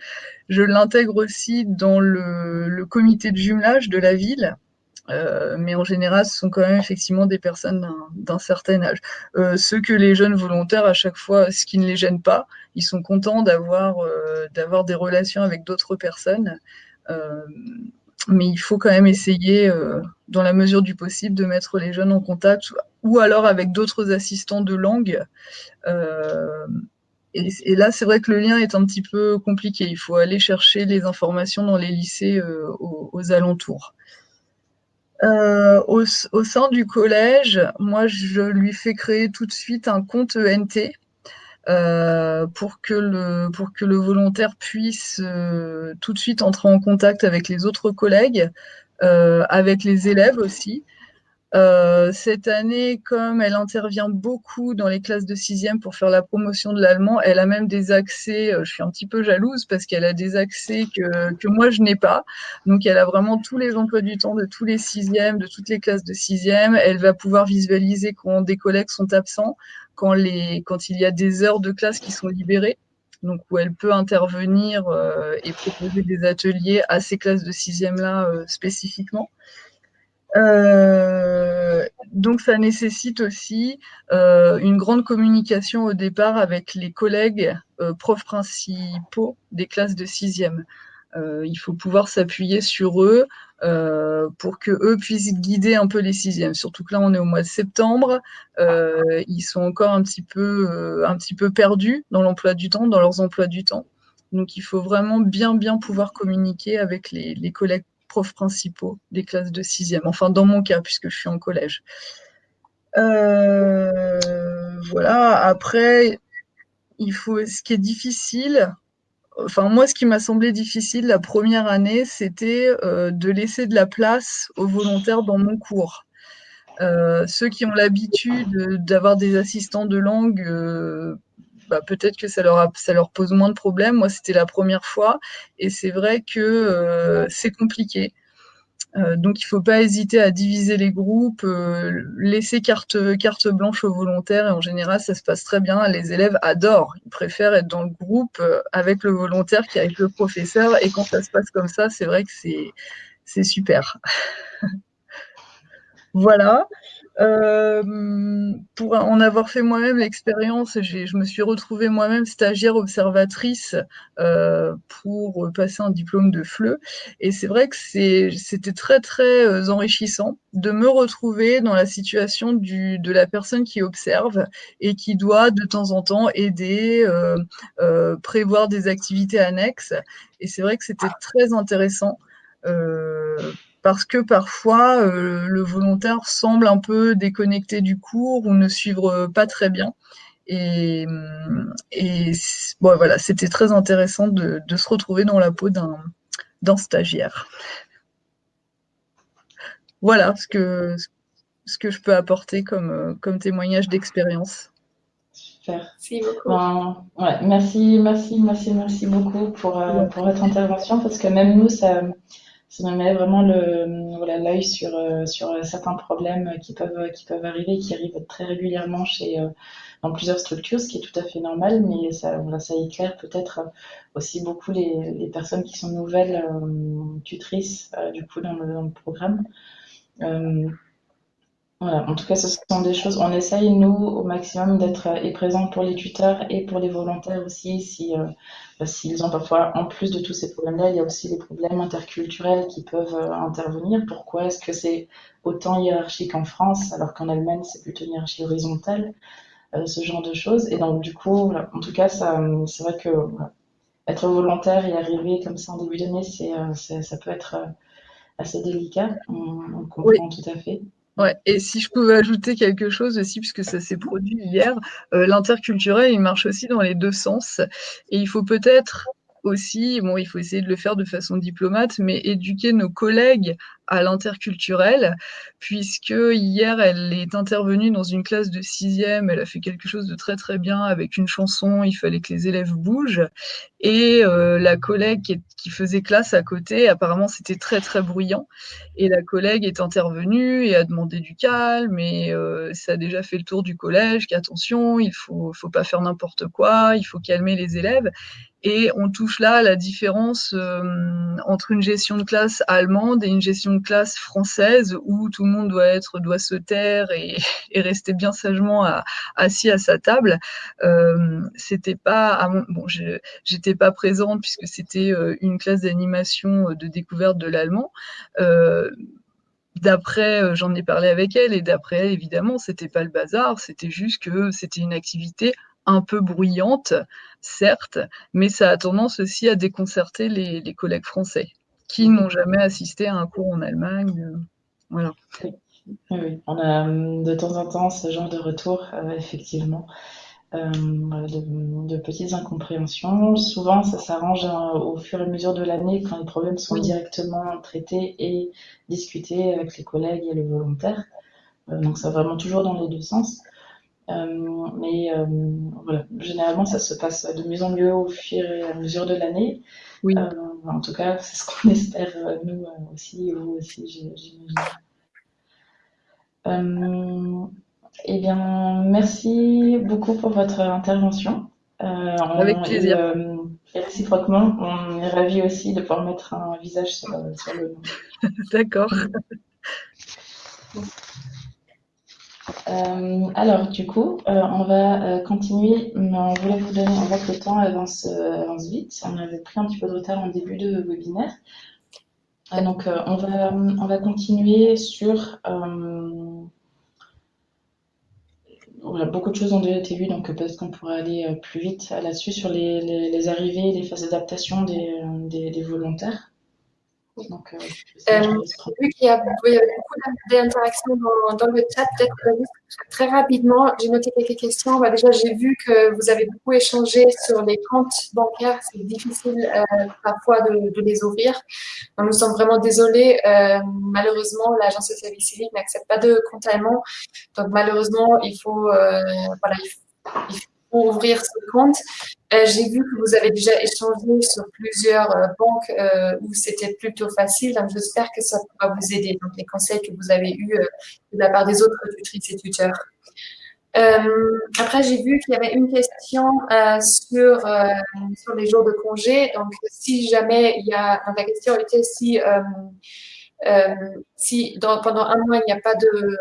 Je l'intègre aussi dans le, comité de jumelage de la ville. Euh, mais en général, ce sont quand même effectivement des personnes d'un certain âge. Euh, ceux que les jeunes volontaires, à chaque fois, ce qui ne les gêne pas, ils sont contents d'avoir euh, des relations avec d'autres personnes mais il faut quand même essayer, euh, dans la mesure du possible, de mettre les jeunes en contact, ou alors avec d'autres assistants de langue. Euh, et, là, c'est vrai que le lien est un petit peu compliqué. Il faut aller chercher les informations dans les lycées euh, aux, alentours. Au, au, sein du collège, moi, je lui fais créer tout de suite un compte ENT euh, pour que le pour que le volontaire puisse euh, tout de suite entrer en contact avec les autres collègues, euh, avec les élèves aussi. Euh, cette année, comme elle intervient beaucoup dans les classes de sixième pour faire la promotion de l'allemand, elle a même des accès, euh, je suis un petit peu jalouse parce qu'elle a des accès que, que moi je n'ai pas. Donc elle a vraiment tous les emplois du temps de tous les sixièmes, de toutes les classes de sixième. Elle va pouvoir visualiser quand des collègues sont absents quand, les, quand il y a des heures de classe qui sont libérées, donc où elle peut intervenir euh, et proposer des ateliers à ces classes de sixième-là euh, spécifiquement. Euh, donc ça nécessite aussi euh, une grande communication au départ avec les collègues euh, profs principaux des classes de sixième. il faut pouvoir s'appuyer sur eux pour que eux puissent guider un peu les sixièmes. Surtout que là, on est au mois de septembre, ils sont encore un petit peu, un petit peu perdus dans l'emploi du temps, dans leurs emplois du temps. Donc, il faut vraiment bien, bien pouvoir communiquer avec les, les collègues principaux des classes de sixième. Enfin, dans mon cas, puisque je suis en collège. Euh, voilà. Après, il faut. Ce qui est difficile. Enfin, moi, ce qui m'a semblé difficile la première année, c'était euh, de laisser de la place aux volontaires dans mon cours. Euh, ceux qui ont l'habitude d'avoir des assistants de langue bah, peut-être que ça leur, ça leur pose moins de problèmes. Moi, c'était la première fois et c'est vrai que euh, c'est compliqué. Euh, donc, il ne faut pas hésiter à diviser les groupes, euh, laisser carte, carte blanche aux volontaires et en général, ça se passe très bien. Les élèves adorent, ils préfèrent être dans le groupe avec le volontaire qu'avec le professeur et quand ça se passe comme ça, c'est vrai que c'est super. voilà. Euh, pour en avoir fait moi-même l'expérience, je me suis retrouvée moi-même stagiaire observatrice euh, pour passer un diplôme de FLE. Et c'est vrai que c'était très très euh, enrichissant de me retrouver dans la situation de la personne qui observe et qui doit de temps en temps aider, prévoir des activités annexes. Et c'est vrai que c'était très intéressant. Euh, parce que parfois euh, le volontaire semble un peu déconnecté du cours ou ne suivre pas très bien. Et, bon, voilà, c'était très intéressant de, se retrouver dans la peau d'un stagiaire. Voilà ce que, ce que je peux apporter comme, comme témoignage d'expérience. Merci beaucoup. merci, merci, merci, merci beaucoup pour, euh, pour votre intervention parce que même nous, ça, ça me met vraiment le voilà l'œil sur euh, sur euh, certains problèmes qui peuvent qui peuvent arriver qui arrivent très régulièrement chez euh, dans plusieurs structures ce qui est tout à fait normal mais ça voilà ça éclaire peut-être aussi beaucoup les, les personnes qui sont nouvelles tutrices du coup dans le, dans le programme voilà, en tout cas, ce sont des choses. On essaye, nous, au maximum, d'être et présents pour les tuteurs et pour les volontaires aussi, si, euh, s'ils ont parfois, en plus de tous ces problèmes-là, il y a aussi des problèmes interculturels qui peuvent euh, intervenir. Pourquoi est-ce que c'est autant hiérarchique en France, alors qu'en Allemagne, c'est plutôt une hiérarchie horizontale, euh, ce genre de choses? Et donc, du coup, en tout cas, ça, c'est vrai que être volontaire et arriver comme ça en début d'année, c'est, ça peut être assez délicat. On, comprend tout à fait. Ouais, et si je pouvais ajouter quelque chose aussi, puisque ça s'est produit hier, euh, l'interculturel, il marche aussi dans les deux sens. Et il faut peut-être aussi, bon, il faut essayer de le faire de façon diplomate, mais éduquer nos collègues à l'interculturel, puisque hier, elle est intervenue dans une classe de sixième, elle a fait quelque chose de très très bien avec une chanson, il fallait que les élèves bougent, et euh, la collègue qui, faisait classe à côté, apparemment c'était très très bruyant, et la collègue est intervenue et a demandé du calme, et euh, ça a déjà fait le tour du collège, qu'attention, il faut, faut pas faire n'importe quoi, il faut calmer les élèves, et on touche là à la différence euh, entre une gestion de classe allemande et une gestion de classe française où tout le monde doit être doit se taire et, rester bien sagement assis à sa table. Euh, c'était pas bon, j'étais pas présente puisque c'était euh, une classe d'animation de découverte de l'allemand. D'après, j'en ai parlé avec elle, et d'après, évidemment, c'était pas le bazar, c'était juste que c'était une activité un peu bruyante, certes, mais ça a tendance aussi à déconcerter les, collègues français qui n'ont jamais assisté à un cours en Allemagne. Euh, voilà. Oui, on a hum, de temps en temps ce genre de retour, euh, effectivement, euh, de, petites incompréhensions. Souvent, ça s'arrange au fur et à mesure de l'année quand les problèmes sont directement traités et discutés avec les collègues et les volontaires. donc, c'est vraiment toujours dans les deux sens. Euh, mais euh, voilà, généralement, ça se passe de mieux en mieux au fur et à mesure de l'année. Oui. Euh, en tout cas, c'est ce qu'on espère nous aussi, vous aussi, j'imagine. eh bien, merci beaucoup pour votre intervention. Avec plaisir. Et, réciproquement, on est ravis aussi de pouvoir mettre un visage sur, sur le nom. D'accord. alors, du coup, on va continuer. On voulait vous donner, on voit le temps avance, avance vite. On avait pris un petit peu de retard en début de webinaire. donc, on, va, on va continuer sur beaucoup de choses ont déjà été vues, donc peut-être qu'on pourrait aller euh, plus vite là-dessus sur les, les, les, arrivées, les phases d'adaptation euh, des, volontaires. Donc, euh, euh, vu qu'il y a beaucoup d'interactions dans, dans, le chat, peut-être très rapidement, j'ai noté quelques questions. Bah, déjà, j'ai vu que vous avez beaucoup échangé sur les comptes bancaires. C'est difficile euh, parfois de, de, les ouvrir. Donc, nous sommes vraiment désolés. Euh, malheureusement, l'agence de service civique n'accepte pas de compte allemand. Donc, malheureusement, il faut, voilà, il faut, il faut ouvrir ce compte. Euh, j'ai vu que vous avez déjà échangé sur plusieurs euh, banques euh, où c'était plutôt facile, j'espère que ça pourra vous aider, donc les conseils que vous avez eus de la part des autres tutrices et tuteurs. après, j'ai vu qu'il y avait une question sur, les jours de congé. Donc, si jamais il y a, la question était si, si pendant un mois, il n'y a pas de,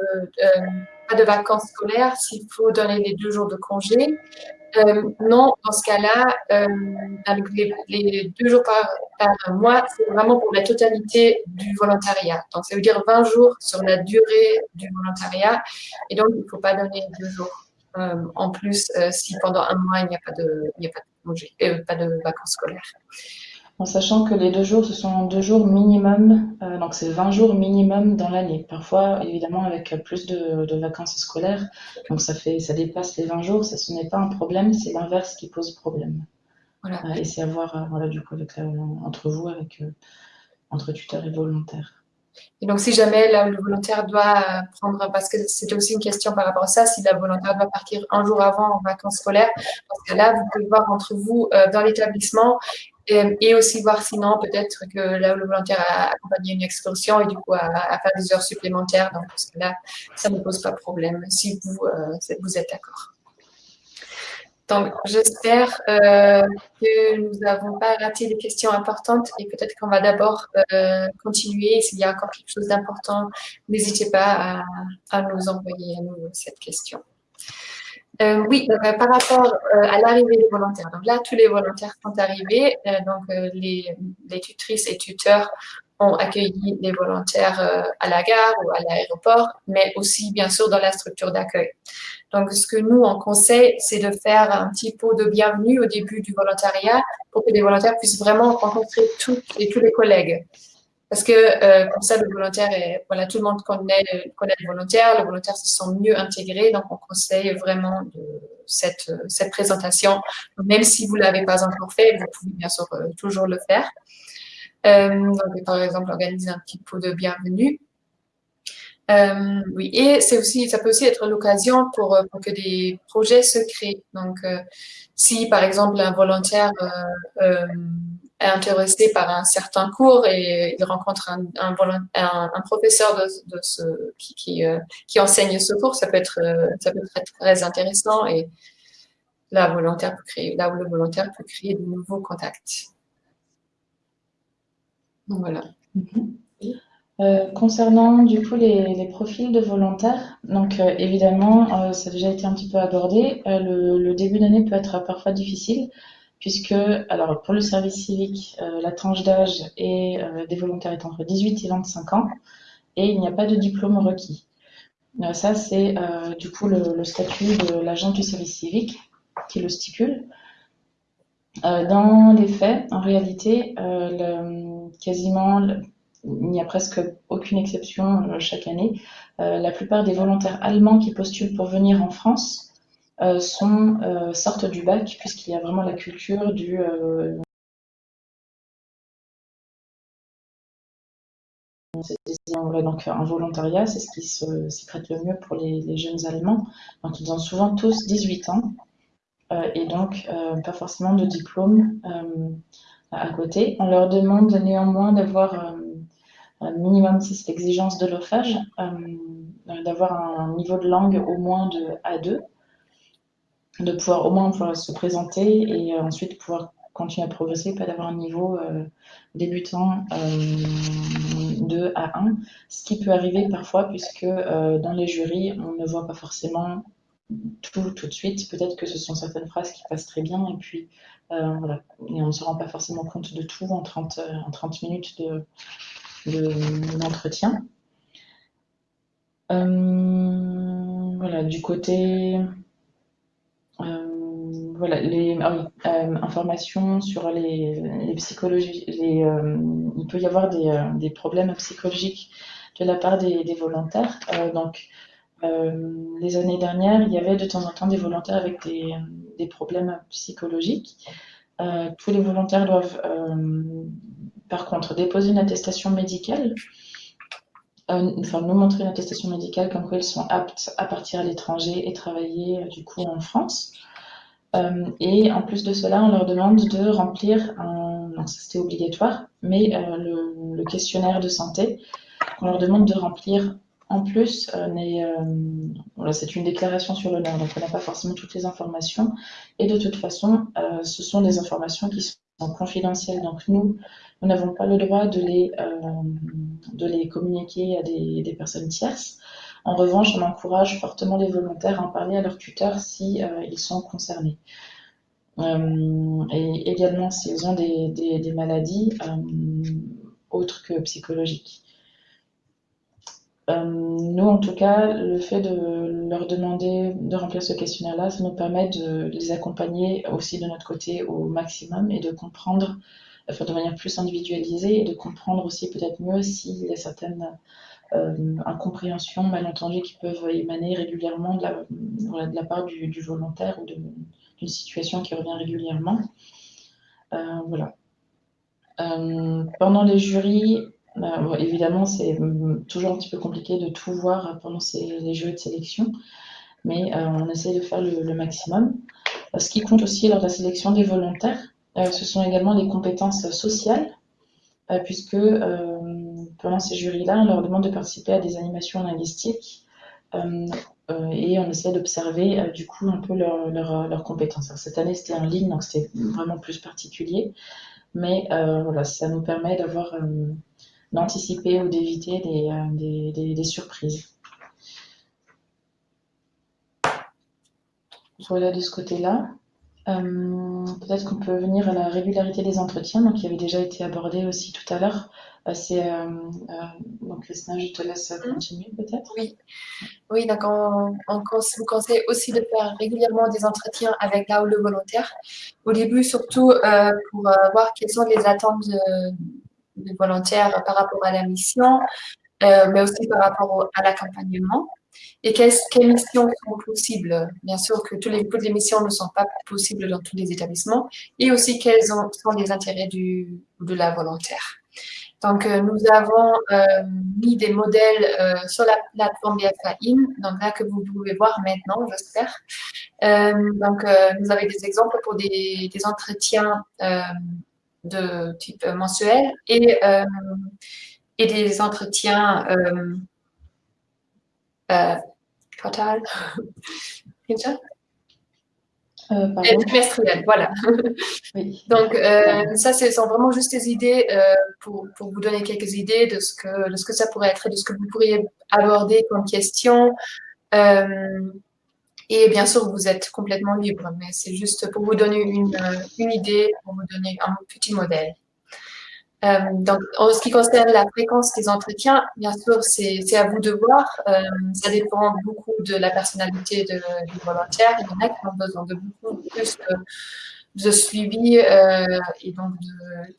de vacances scolaires, s'il faut donner les deux jours de congé. Euh, non, dans ce cas-là, euh, les, deux jours par, mois, c'est vraiment pour la totalité du volontariat. Donc, ça veut dire 20 jours sur la durée du volontariat. Et donc, il ne faut pas donner deux jours euh, en plus si pendant un mois, il n'y a pas de, il a pas de, congé, pas de vacances scolaires en sachant que les deux jours, ce sont deux jours minimum, euh, donc c'est 20 jours minimum dans l'année. Parfois, évidemment, avec plus de, vacances scolaires, donc ça, fait, ça dépasse les 20 jours, ça, ce n'est pas un problème, c'est l'inverse qui pose problème. Voilà. Euh, et c'est à voir, euh, voilà, du coup, avec, entre vous, avec, entre tuteurs et volontaires. Et donc, si jamais le volontaire doit prendre, parce que c'était aussi une question par rapport à ça, si la volontaire doit partir un jour avant en vacances scolaires, dans ce cas-là, vous pouvez voir entre vous dans l'établissement et, aussi voir sinon peut-être que là où le volontaire a accompagné une excursion et du coup à, faire des heures supplémentaires. Donc là, ça ne pose pas de problème si vous, euh, vous êtes d'accord. Donc, j'espère euh, que nous n'avons pas raté des questions importantes et peut-être qu'on va d'abord euh, continuer. S'il y a encore quelque chose d'important, n'hésitez pas à, à, nous envoyer à cette question. Euh, oui, euh, par rapport euh, à l'arrivée des volontaires. Donc là, tous les volontaires sont arrivés. donc les, tutrices et tuteurs ont accueilli les volontaires à la gare ou à l'aéroport, mais aussi bien sûr dans la structure d'accueil. Donc ce que nous on conseille, c'est de faire un petit pot de bienvenue au début du volontariat pour que les volontaires puissent vraiment rencontrer toutes et tous les collègues. Parce que euh, comme ça, le volontaire est, voilà, tout le monde connaît, connaît le volontaire, le volontaire se sent mieux intégré, donc on conseille vraiment cette, cette présentation. même si vous ne l'avez pas encore fait, vous pouvez bien sûr euh, toujours le faire. Euh, donc, par exemple, organiser un petit pot de bienvenue. Euh, oui, et c'est aussi, ça peut aussi être l'occasion pour, pour, que des projets se créent. Donc, euh, si par exemple un volontaire intéressé par un certain cours et il rencontre un, professeur de, ce, euh, qui, enseigne ce cours, ça peut être, euh, ça peut être très intéressant et là, volontaire peut créer, là où le volontaire peut créer de nouveaux contacts. Voilà. Mhm. Euh, concernant du coup les, profils de volontaires, donc évidemment, ça a déjà été un petit peu abordé, le, début d'année peut être parfois difficile puisque, alors pour le service civique, euh, la tranche d'âge euh, des volontaires est entre 18 et 25 ans, et il n'y a pas de diplôme requis. Euh, ça, c'est du coup le, statut de l'agent du service civique qui le stipule. dans les faits, en réalité, quasiment, il n'y a presque aucune exception chaque année. la plupart des volontaires allemands qui postulent pour venir en France sont, euh, sortent du bac, puisqu'il y a vraiment la culture du euh, donc un volontariat, c'est ce qui s'y prête le mieux pour les, jeunes Allemands. Donc ils ont souvent tous 18 ans et donc pas forcément de diplôme à côté. On leur demande néanmoins d'avoir un minimum, c'est l'exigence de l'OFAGE, d'avoir un niveau de langue au moins de A2 de pouvoir au moins se présenter et euh, ensuite pouvoir continuer à progresser, pas d'avoir un niveau euh, débutant euh, de 2 à 1, ce qui peut arriver parfois puisque dans les jurys, on ne voit pas forcément tout tout de suite. Peut-être que ce sont certaines phrases qui passent très bien et puis voilà. Et on ne se rend pas forcément compte de tout en 30, en 30 minutes d'entretien. De, voilà, du côté voilà, ah euh, informations sur les, psychologies. Euh, il peut y avoir des, euh, des, problèmes psychologiques de la part des, des volontaires. donc, les années dernières, il y avait de temps en temps des volontaires avec des, des problèmes psychologiques. tous les volontaires doivent, par contre, déposer une attestation médicale enfin, nous montrer une attestation médicale comme quoi ils sont aptes à partir à l'étranger et travailler du coup en France. Euh, et en plus de cela, on leur demande de remplir non, c'était obligatoire, mais euh, le, questionnaire de santé, on leur demande de remplir en plus, euh, c'est une déclaration sur l'honneur, donc on n'a pas forcément toutes les informations. Et de toute façon, ce sont des informations qui sont confidentielles. Donc nous, nous n'avons pas le droit de les, de les communiquer à des personnes tierces. En revanche, on encourage fortement les volontaires à en parler à leur tuteur si euh, ils sont concernés. Euh, et également s'ils ont des, maladies euh, autres que psychologiques. nous, en tout cas, le fait de leur demander de remplir ce questionnaire-là, ça nous permet de les accompagner aussi de notre côté au maximum et de comprendre, enfin, de manière plus individualisée et de comprendre aussi peut-être mieux s'il y a certaines incompréhensions, malentendus qui peuvent émaner régulièrement de la, part du, volontaire ou d'une situation qui revient régulièrement. Euh, voilà. Euh, pendant les jurys, évidemment, c'est toujours un petit peu compliqué de tout voir pendant les jurys de sélection, mais on essaie de faire le, maximum. Ce qui compte aussi lors de la sélection des volontaires, ce sont également les compétences sociales, puisque pendant ces jurys-là, on leur demande de participer à des animations linguistiques euh, euh, et on essaie d'observer euh, du coup un peu leurs leur, compétences. cette année, c'était en ligne, donc c'était vraiment plus particulier, mais voilà, ça nous permet d'avoir d'anticiper ou d'éviter des, surprises. Voilà de ce côté-là. Peut-être qu'on peut venir à la régularité des entretiens, donc qui avait déjà été abordé aussi tout à l'heure. Euh, c'est euh, euh, donc Christina, je te laisse mmh. continuer peut-être. Oui, oui donc on, vous conseille aussi de faire régulièrement des entretiens avec là ou le volontaire. Au début, surtout pour voir quelles sont les attentes des volontaires par rapport à la mission, mais aussi par rapport à l'accompagnement. Et quelles, missions sont possibles? Bien sûr que toutes les, toutes les missions ne sont pas possibles dans tous les établissements. Et aussi quels sont les intérêts du, de la volontaire. Donc, euh, nous avons euh, mis des modèles euh, sur la plateforme BFAIN, donc là que vous pouvez voir maintenant, j'espère. donc, nous avons des exemples pour des, entretiens de type mensuel et, et des entretiens total. Euh, trimestriel, voilà. Donc, euh, ça, ce sont vraiment juste des idées euh, pour, pour, vous donner quelques idées de ce, que, de ce que ça pourrait être et de ce que vous pourriez aborder comme question. et bien sûr, vous êtes complètement libre, mais c'est juste pour vous donner une, une idée, pour vous donner un petit modèle. Euh, donc, en ce qui concerne la fréquence des entretiens, bien sûr, c'est à vous de voir. Euh, ça dépend beaucoup de la personnalité du volontaire. Il y en a qui ont besoin de beaucoup plus de, suivi euh, et donc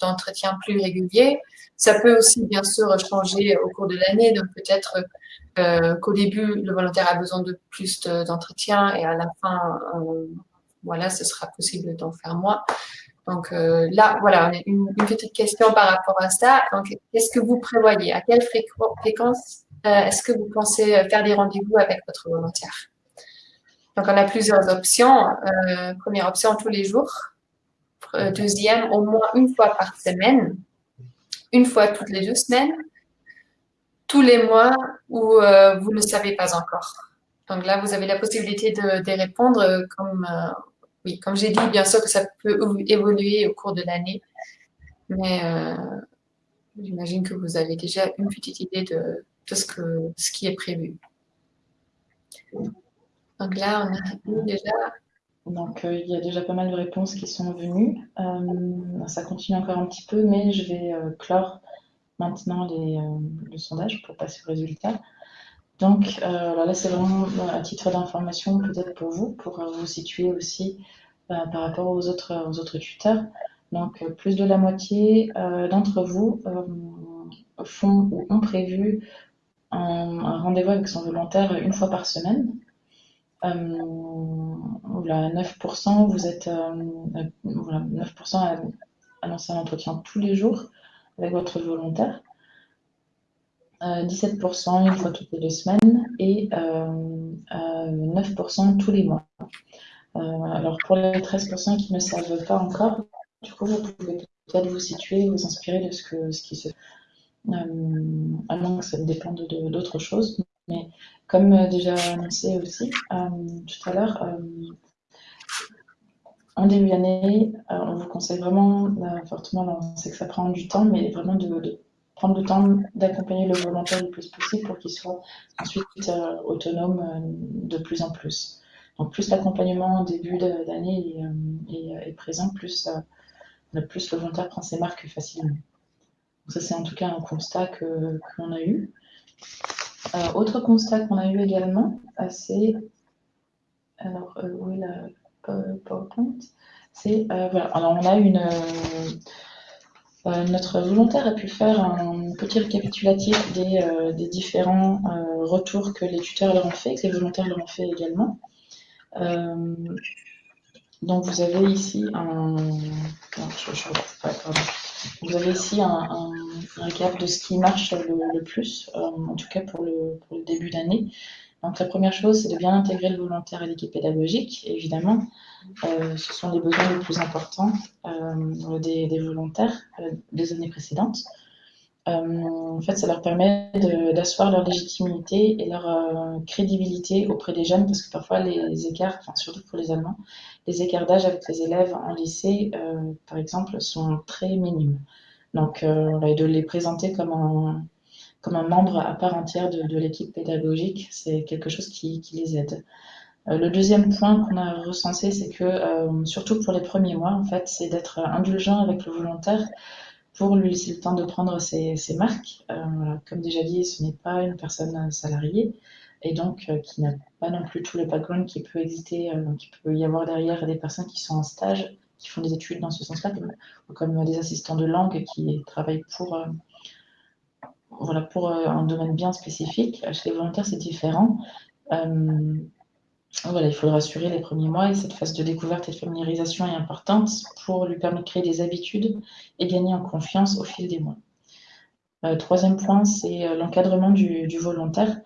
d'entretien plus réguliers. Ça peut aussi, bien sûr, changer au cours de l'année. Donc, peut-être qu'au début, le volontaire a besoin de plus d'entretien et à la fin, voilà, ce sera possible d'en faire moins. Donc euh, là, voilà, une, une, petite question par rapport à ça. Donc, qu'est-ce que vous prévoyez? À quelle fréquence euh, est-ce que vous pensez faire des rendez-vous avec votre volontaire? Donc, on a plusieurs options. Euh, première option, tous les jours. deuxième, au moins une fois par semaine. Une fois toutes les deux semaines. Tous les mois où vous ne savez pas encore. Donc là, vous avez la possibilité de, de répondre comme oui, comme j'ai dit, bien sûr que ça peut évoluer au cours de l'année. Mais euh, J'imagine que vous avez déjà une petite idée de, ce, que, ce qui est prévu. Donc là, on a déjà donc, euh, il y a déjà pas mal de réponses qui sont venues. Euh, ça continue encore un petit peu, mais je vais clore maintenant le sondage pour passer au résultat. Donc, là, c'est vraiment à titre d'information, peut-être pour vous, pour vous situer aussi par rapport aux autres, tuteurs. Donc, plus de la moitié d'entre vous font ou ont prévu un rendez-vous avec son volontaire une fois par semaine. Euh, voilà, 9%, vous êtes euh, voilà, 9% à annoncer un entretien tous les jours avec votre volontaire. 17% euh, une fois toutes les deux semaines et 9% tous les mois. alors pour les 13% qui ne savent pas encore, du coup vous pouvez peut-être vous situer, vous inspirer de ce, que, ce qui se fait. à moins que ça dépende d'autres choses. Mais comme euh, déjà annoncé aussi euh, tout à l'heure, euh, en début d'année, on vous conseille vraiment fortement, on sait que ça prend du temps, mais vraiment de, prendre le temps d'accompagner le volontaire le plus possible pour qu'il soit ensuite autonome de plus en plus. Donc plus l'accompagnement en début d'année est, présent, plus, le volontaire prend ses marques facilement. Ça c'est en tout cas un constat que qu'on a eu. Euh, autre constat qu'on a eu également, euh, c'est. Alors, euh, où est la PowerPoint? C'est. voilà, alors on a une. Notre volontaire a pu faire un petit récapitulatif des, différents retours que les tuteurs leur ont fait, que les volontaires leur ont fait également. donc vous avez ici un. Vous avez ici un, récap de ce qui marche le, plus, euh, en tout cas pour le, début d'année. Donc la première chose, c'est de bien intégrer le volontaire à l'équipe pédagogique. Évidemment, euh, ce sont les besoins les plus importants euh, des, volontaires des années précédentes. en fait, ça leur permet d'asseoir leur légitimité et leur crédibilité auprès des jeunes, parce que parfois les écarts, surtout pour les Allemands, les écarts d'âge avec les élèves en lycée, euh, par exemple, sont très minimes. Donc, euh, de les présenter comme un, comme un membre à part entière de, l'équipe pédagogique, c'est quelque chose qui, les aide. Euh, le deuxième point qu'on a recensé, c'est que, surtout pour les premiers mois, en fait, c'est d'être indulgent avec le volontaire pour lui laisser le temps de prendre ses, marques. comme déjà dit, ce n'est pas une personne salariée et donc euh, qui n'a pas non plus tout le background qui peut exister, euh, qui peut y avoir derrière des personnes qui sont en stage, qui font des études dans ce sens-là, comme, des assistants de langue qui travaillent pour, euh, voilà, pour un domaine bien spécifique. Chez les volontaires, c'est différent. voilà, il faut le rassurer les premiers mois et cette phase de découverte et de familiarisation est importante pour lui permettre de créer des habitudes et gagner en confiance au fil des mois. troisième point, c'est l'encadrement du, volontaire.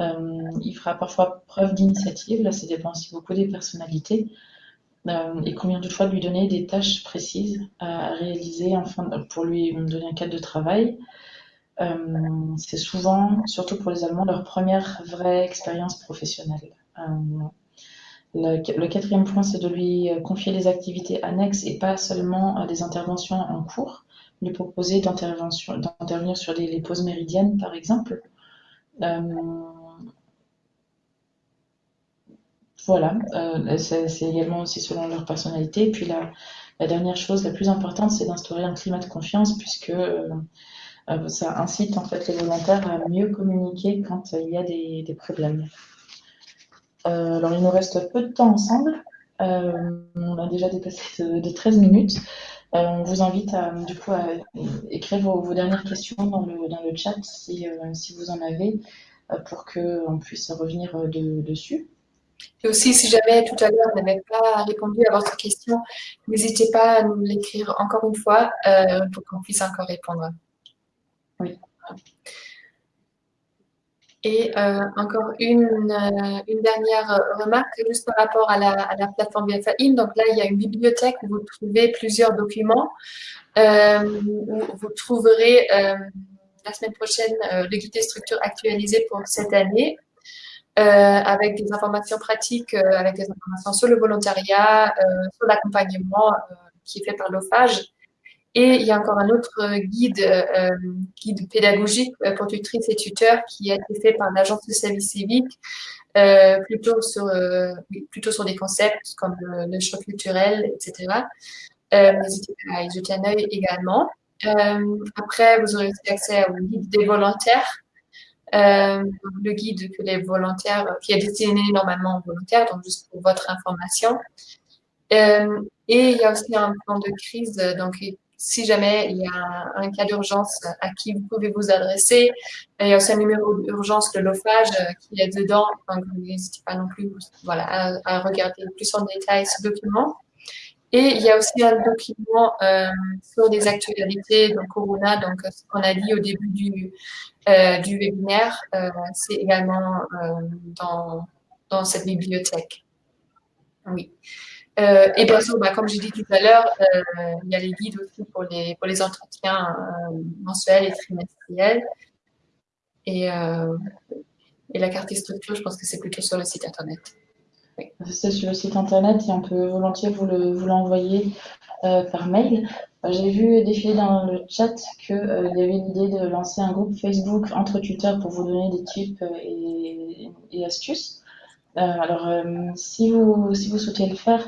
Euh, il fera parfois preuve d'initiative, là ça dépend aussi beaucoup des personnalités. Euh, et combien de fois de lui donner des tâches précises à réaliser pour lui donner un cadre de travail. Euh, c'est souvent, surtout pour les Allemands, leur première vraie expérience professionnelle. le, quatrième point, c'est de lui confier les activités annexes et pas seulement des interventions en cours, lui proposer d'intervenir sur les, pauses méridiennes, par exemple. Voilà, euh, c'est également aussi selon leur personnalité. puis la, dernière chose, la plus importante, c'est d'instaurer un climat de confiance, puisque euh, euh, ça incite en fait les volontaires à mieux communiquer quand il y a des, problèmes. alors il nous reste peu de temps ensemble. on a déjà dépassé de, 13 minutes. on vous invite à, du coup, à écrire vos, dernières questions dans le, dans le chat si, si vous en avez, pour qu'on puisse revenir dessus. Et aussi, si jamais tout à l'heure vous n'avez pas répondu à votre question, n'hésitez pas à nous l'écrire encore une fois euh, pour qu'on puisse encore répondre. Oui. Et euh, encore une, euh, une, dernière remarque, juste par rapport à la, à la plateforme BFAIM. Donc là, il y a une bibliothèque où vous trouvez plusieurs documents. où vous trouverez la semaine prochaine le guide des structures actualisées pour cette année euh, avec des informations pratiques, euh, avec des informations sur le volontariat, euh, sur l'accompagnement qui est fait par l'OFAGE. Et il y a encore un autre guide, guide pédagogique pour tutrices et tuteurs qui a été fait par l'Agence de service civique, plutôt, sur, plutôt sur des concepts comme le, choc culturel, etc. N'hésitez pas à y jeter un œil également. après, vous aurez accès au guide des volontaires, euh, le guide que les volontaires, qui est destiné normalement aux volontaires, donc juste pour votre information. Euh, et il y a aussi un plan de crise, donc si jamais il y a un, cas d'urgence à qui vous pouvez vous adresser, il y a aussi un numéro d'urgence de l'OFAGE qui est dedans, donc n'hésitez pas non plus à, regarder plus en détail ce document. Et il y a aussi un document euh, sur des actualités, donc Corona, donc ce qu'on a dit au début du, euh, du webinaire, euh, c'est également euh, dans, dans, cette bibliothèque. Oui. Et bien sûr, bah, comme j'ai dit tout à l'heure, il y a les guides aussi pour les, pour les entretiens mensuels et trimestriels. Et, la carte et structure, je pense que c'est plutôt sur le site internet. C'est sur le site internet et on peut volontiers vous l'envoyer par mail. J'ai vu défiler dans le chat qu'il euh, y avait l'idée de lancer un groupe Facebook entre tuteurs pour vous donner des tips euh, et, astuces. Euh, alors, si, vous, si vous souhaitez le faire,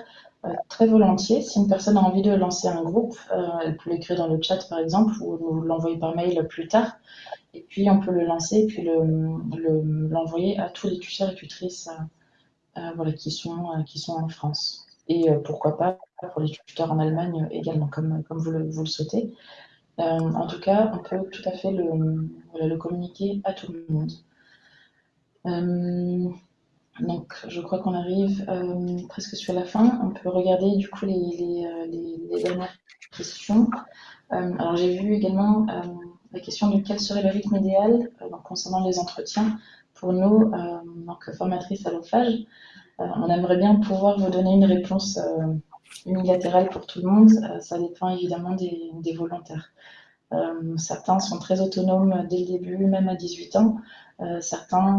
très volontiers. Si une personne a envie de lancer un groupe, elle peut l'écrire dans le chat par exemple ou l'envoyer par mail plus tard. Et puis on peut le lancer et puis l'envoyer le, à tous les tuteurs et tutrices voilà, qui, sont, en France. Et pourquoi pas pour les tuteurs en Allemagne également, comme, vous, le, souhaitez. Euh, en tout cas, on peut tout à fait le communiquer à tout le monde. Euh, donc, je crois qu'on arrive euh, presque sur la fin. On peut regarder du coup les, les, dernières questions. alors, j'ai vu également la question de quel serait le rythme idéal concernant les entretiens pour nous, donc formatrices à l'OFAGE. on aimerait bien pouvoir vous donner une réponse unilatérale pour tout le monde, euh, ça dépend évidemment des, volontaires. Euh, certains sont très autonomes dès le début, même à 18 ans. Euh, certains,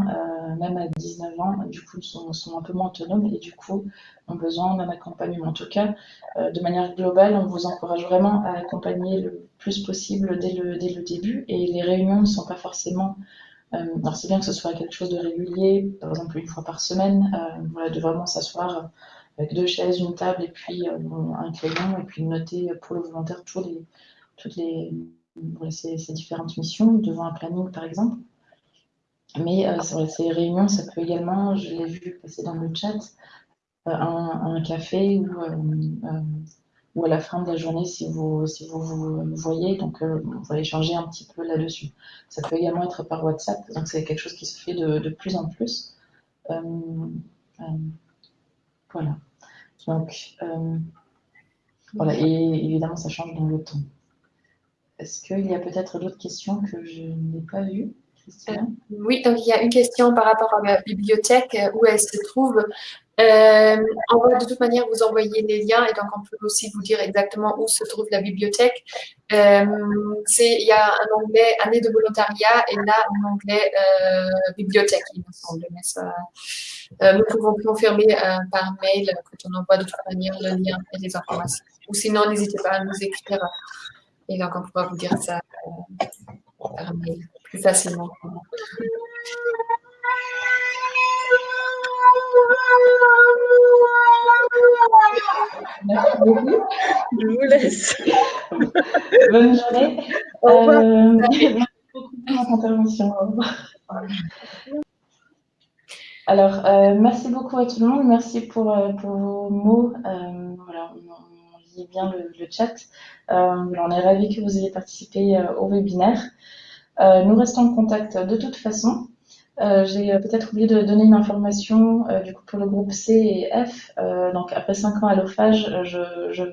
même à 19 ans, du coup, sont, un peu moins autonomes et du coup, ont besoin d'un accompagnement. En tout cas, de manière globale, on vous encourage vraiment à accompagner le plus possible dès le, début et les réunions ne sont pas forcément alors c'est bien que ce soit quelque chose de régulier, par exemple une fois par semaine, de vraiment s'asseoir avec deux chaises, une table et puis euh, un crayon, et puis noter pour le volontaire les, toutes les, ces, différentes missions devant un planning par exemple. Mais euh, ces réunions, ça peut également, je l'ai vu passer dans le chat, euh, un, café ou, ou à la fin de la journée si vous, si vous, vous voyez, donc on va échanger un petit peu là-dessus. Ça peut également être par WhatsApp, donc c'est quelque chose qui se fait de, de plus en plus. voilà. Donc, euh, voilà, et évidemment, ça change dans le temps. Est-ce qu'il y a peut-être d'autres questions que je n'ai pas vues euh, oui, donc il y a une question par rapport à la bibliothèque, euh, où elle se trouve. Euh, on va de toute manière vous envoyer les liens et donc on peut aussi vous dire exactement où se trouve la bibliothèque. Euh, il y a un onglet année de volontariat et là un onglet euh, bibliothèque, il me semble. Mais euh, nous pouvons confirmer euh, par mail quand on envoie de toute manière le lien et les informations. Ou sinon, n'hésitez pas à nous écrire et donc on pourra vous dire ça euh, par mail plus facilement. Merci beaucoup. Je vous laisse. Bonne journée. Euh, merci beaucoup pour votre intervention. Alors, euh, merci beaucoup à tout le monde. Merci pour, pour vos mots. Euh, voilà, on, lit bien le, le chat. On est ravis que vous ayez participé au webinaire. nous restons en contact de toute façon. Euh, j'ai peut-être oublié de donner une information euh, du coup pour le groupe C et F. Euh, donc après cinq ans à l'OFAGE, je, je,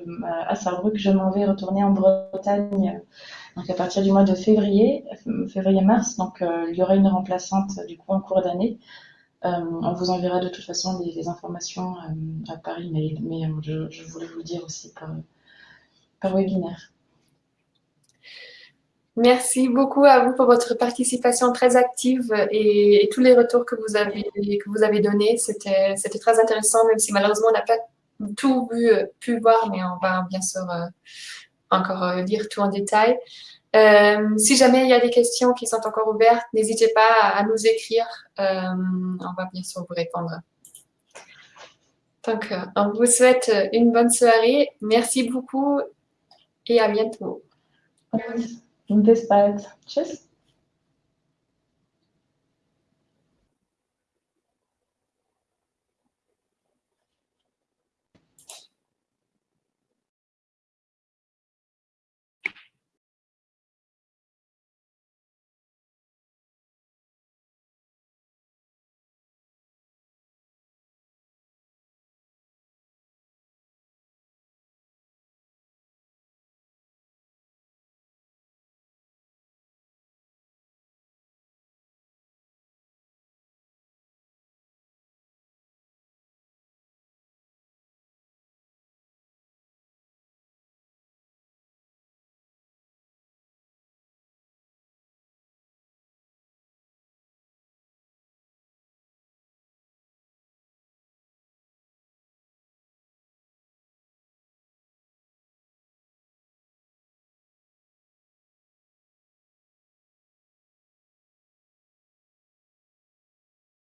à Sarrebruck, je m'en vais retourner en Bretagne. Donc à partir du mois de février, février-mars, donc il y aura une remplaçante du coup en cours d'année. on vous enverra de toute façon les, informations par email, mais je, voulais vous le dire aussi par, par webinaire. Merci beaucoup à vous pour votre participation très active et, tous les retours que vous avez, que vous avez donnés. C'était très intéressant, même si malheureusement on n'a pas tout pu voir, mais on va bien sûr euh, encore lire tout en détail. si jamais il y a des questions qui sont encore ouvertes, n'hésitez pas à, nous écrire. on va bien sûr vous répondre. Donc, on vous souhaite une bonne soirée. Merci beaucoup et à bientôt. Bis bald. Tschüss.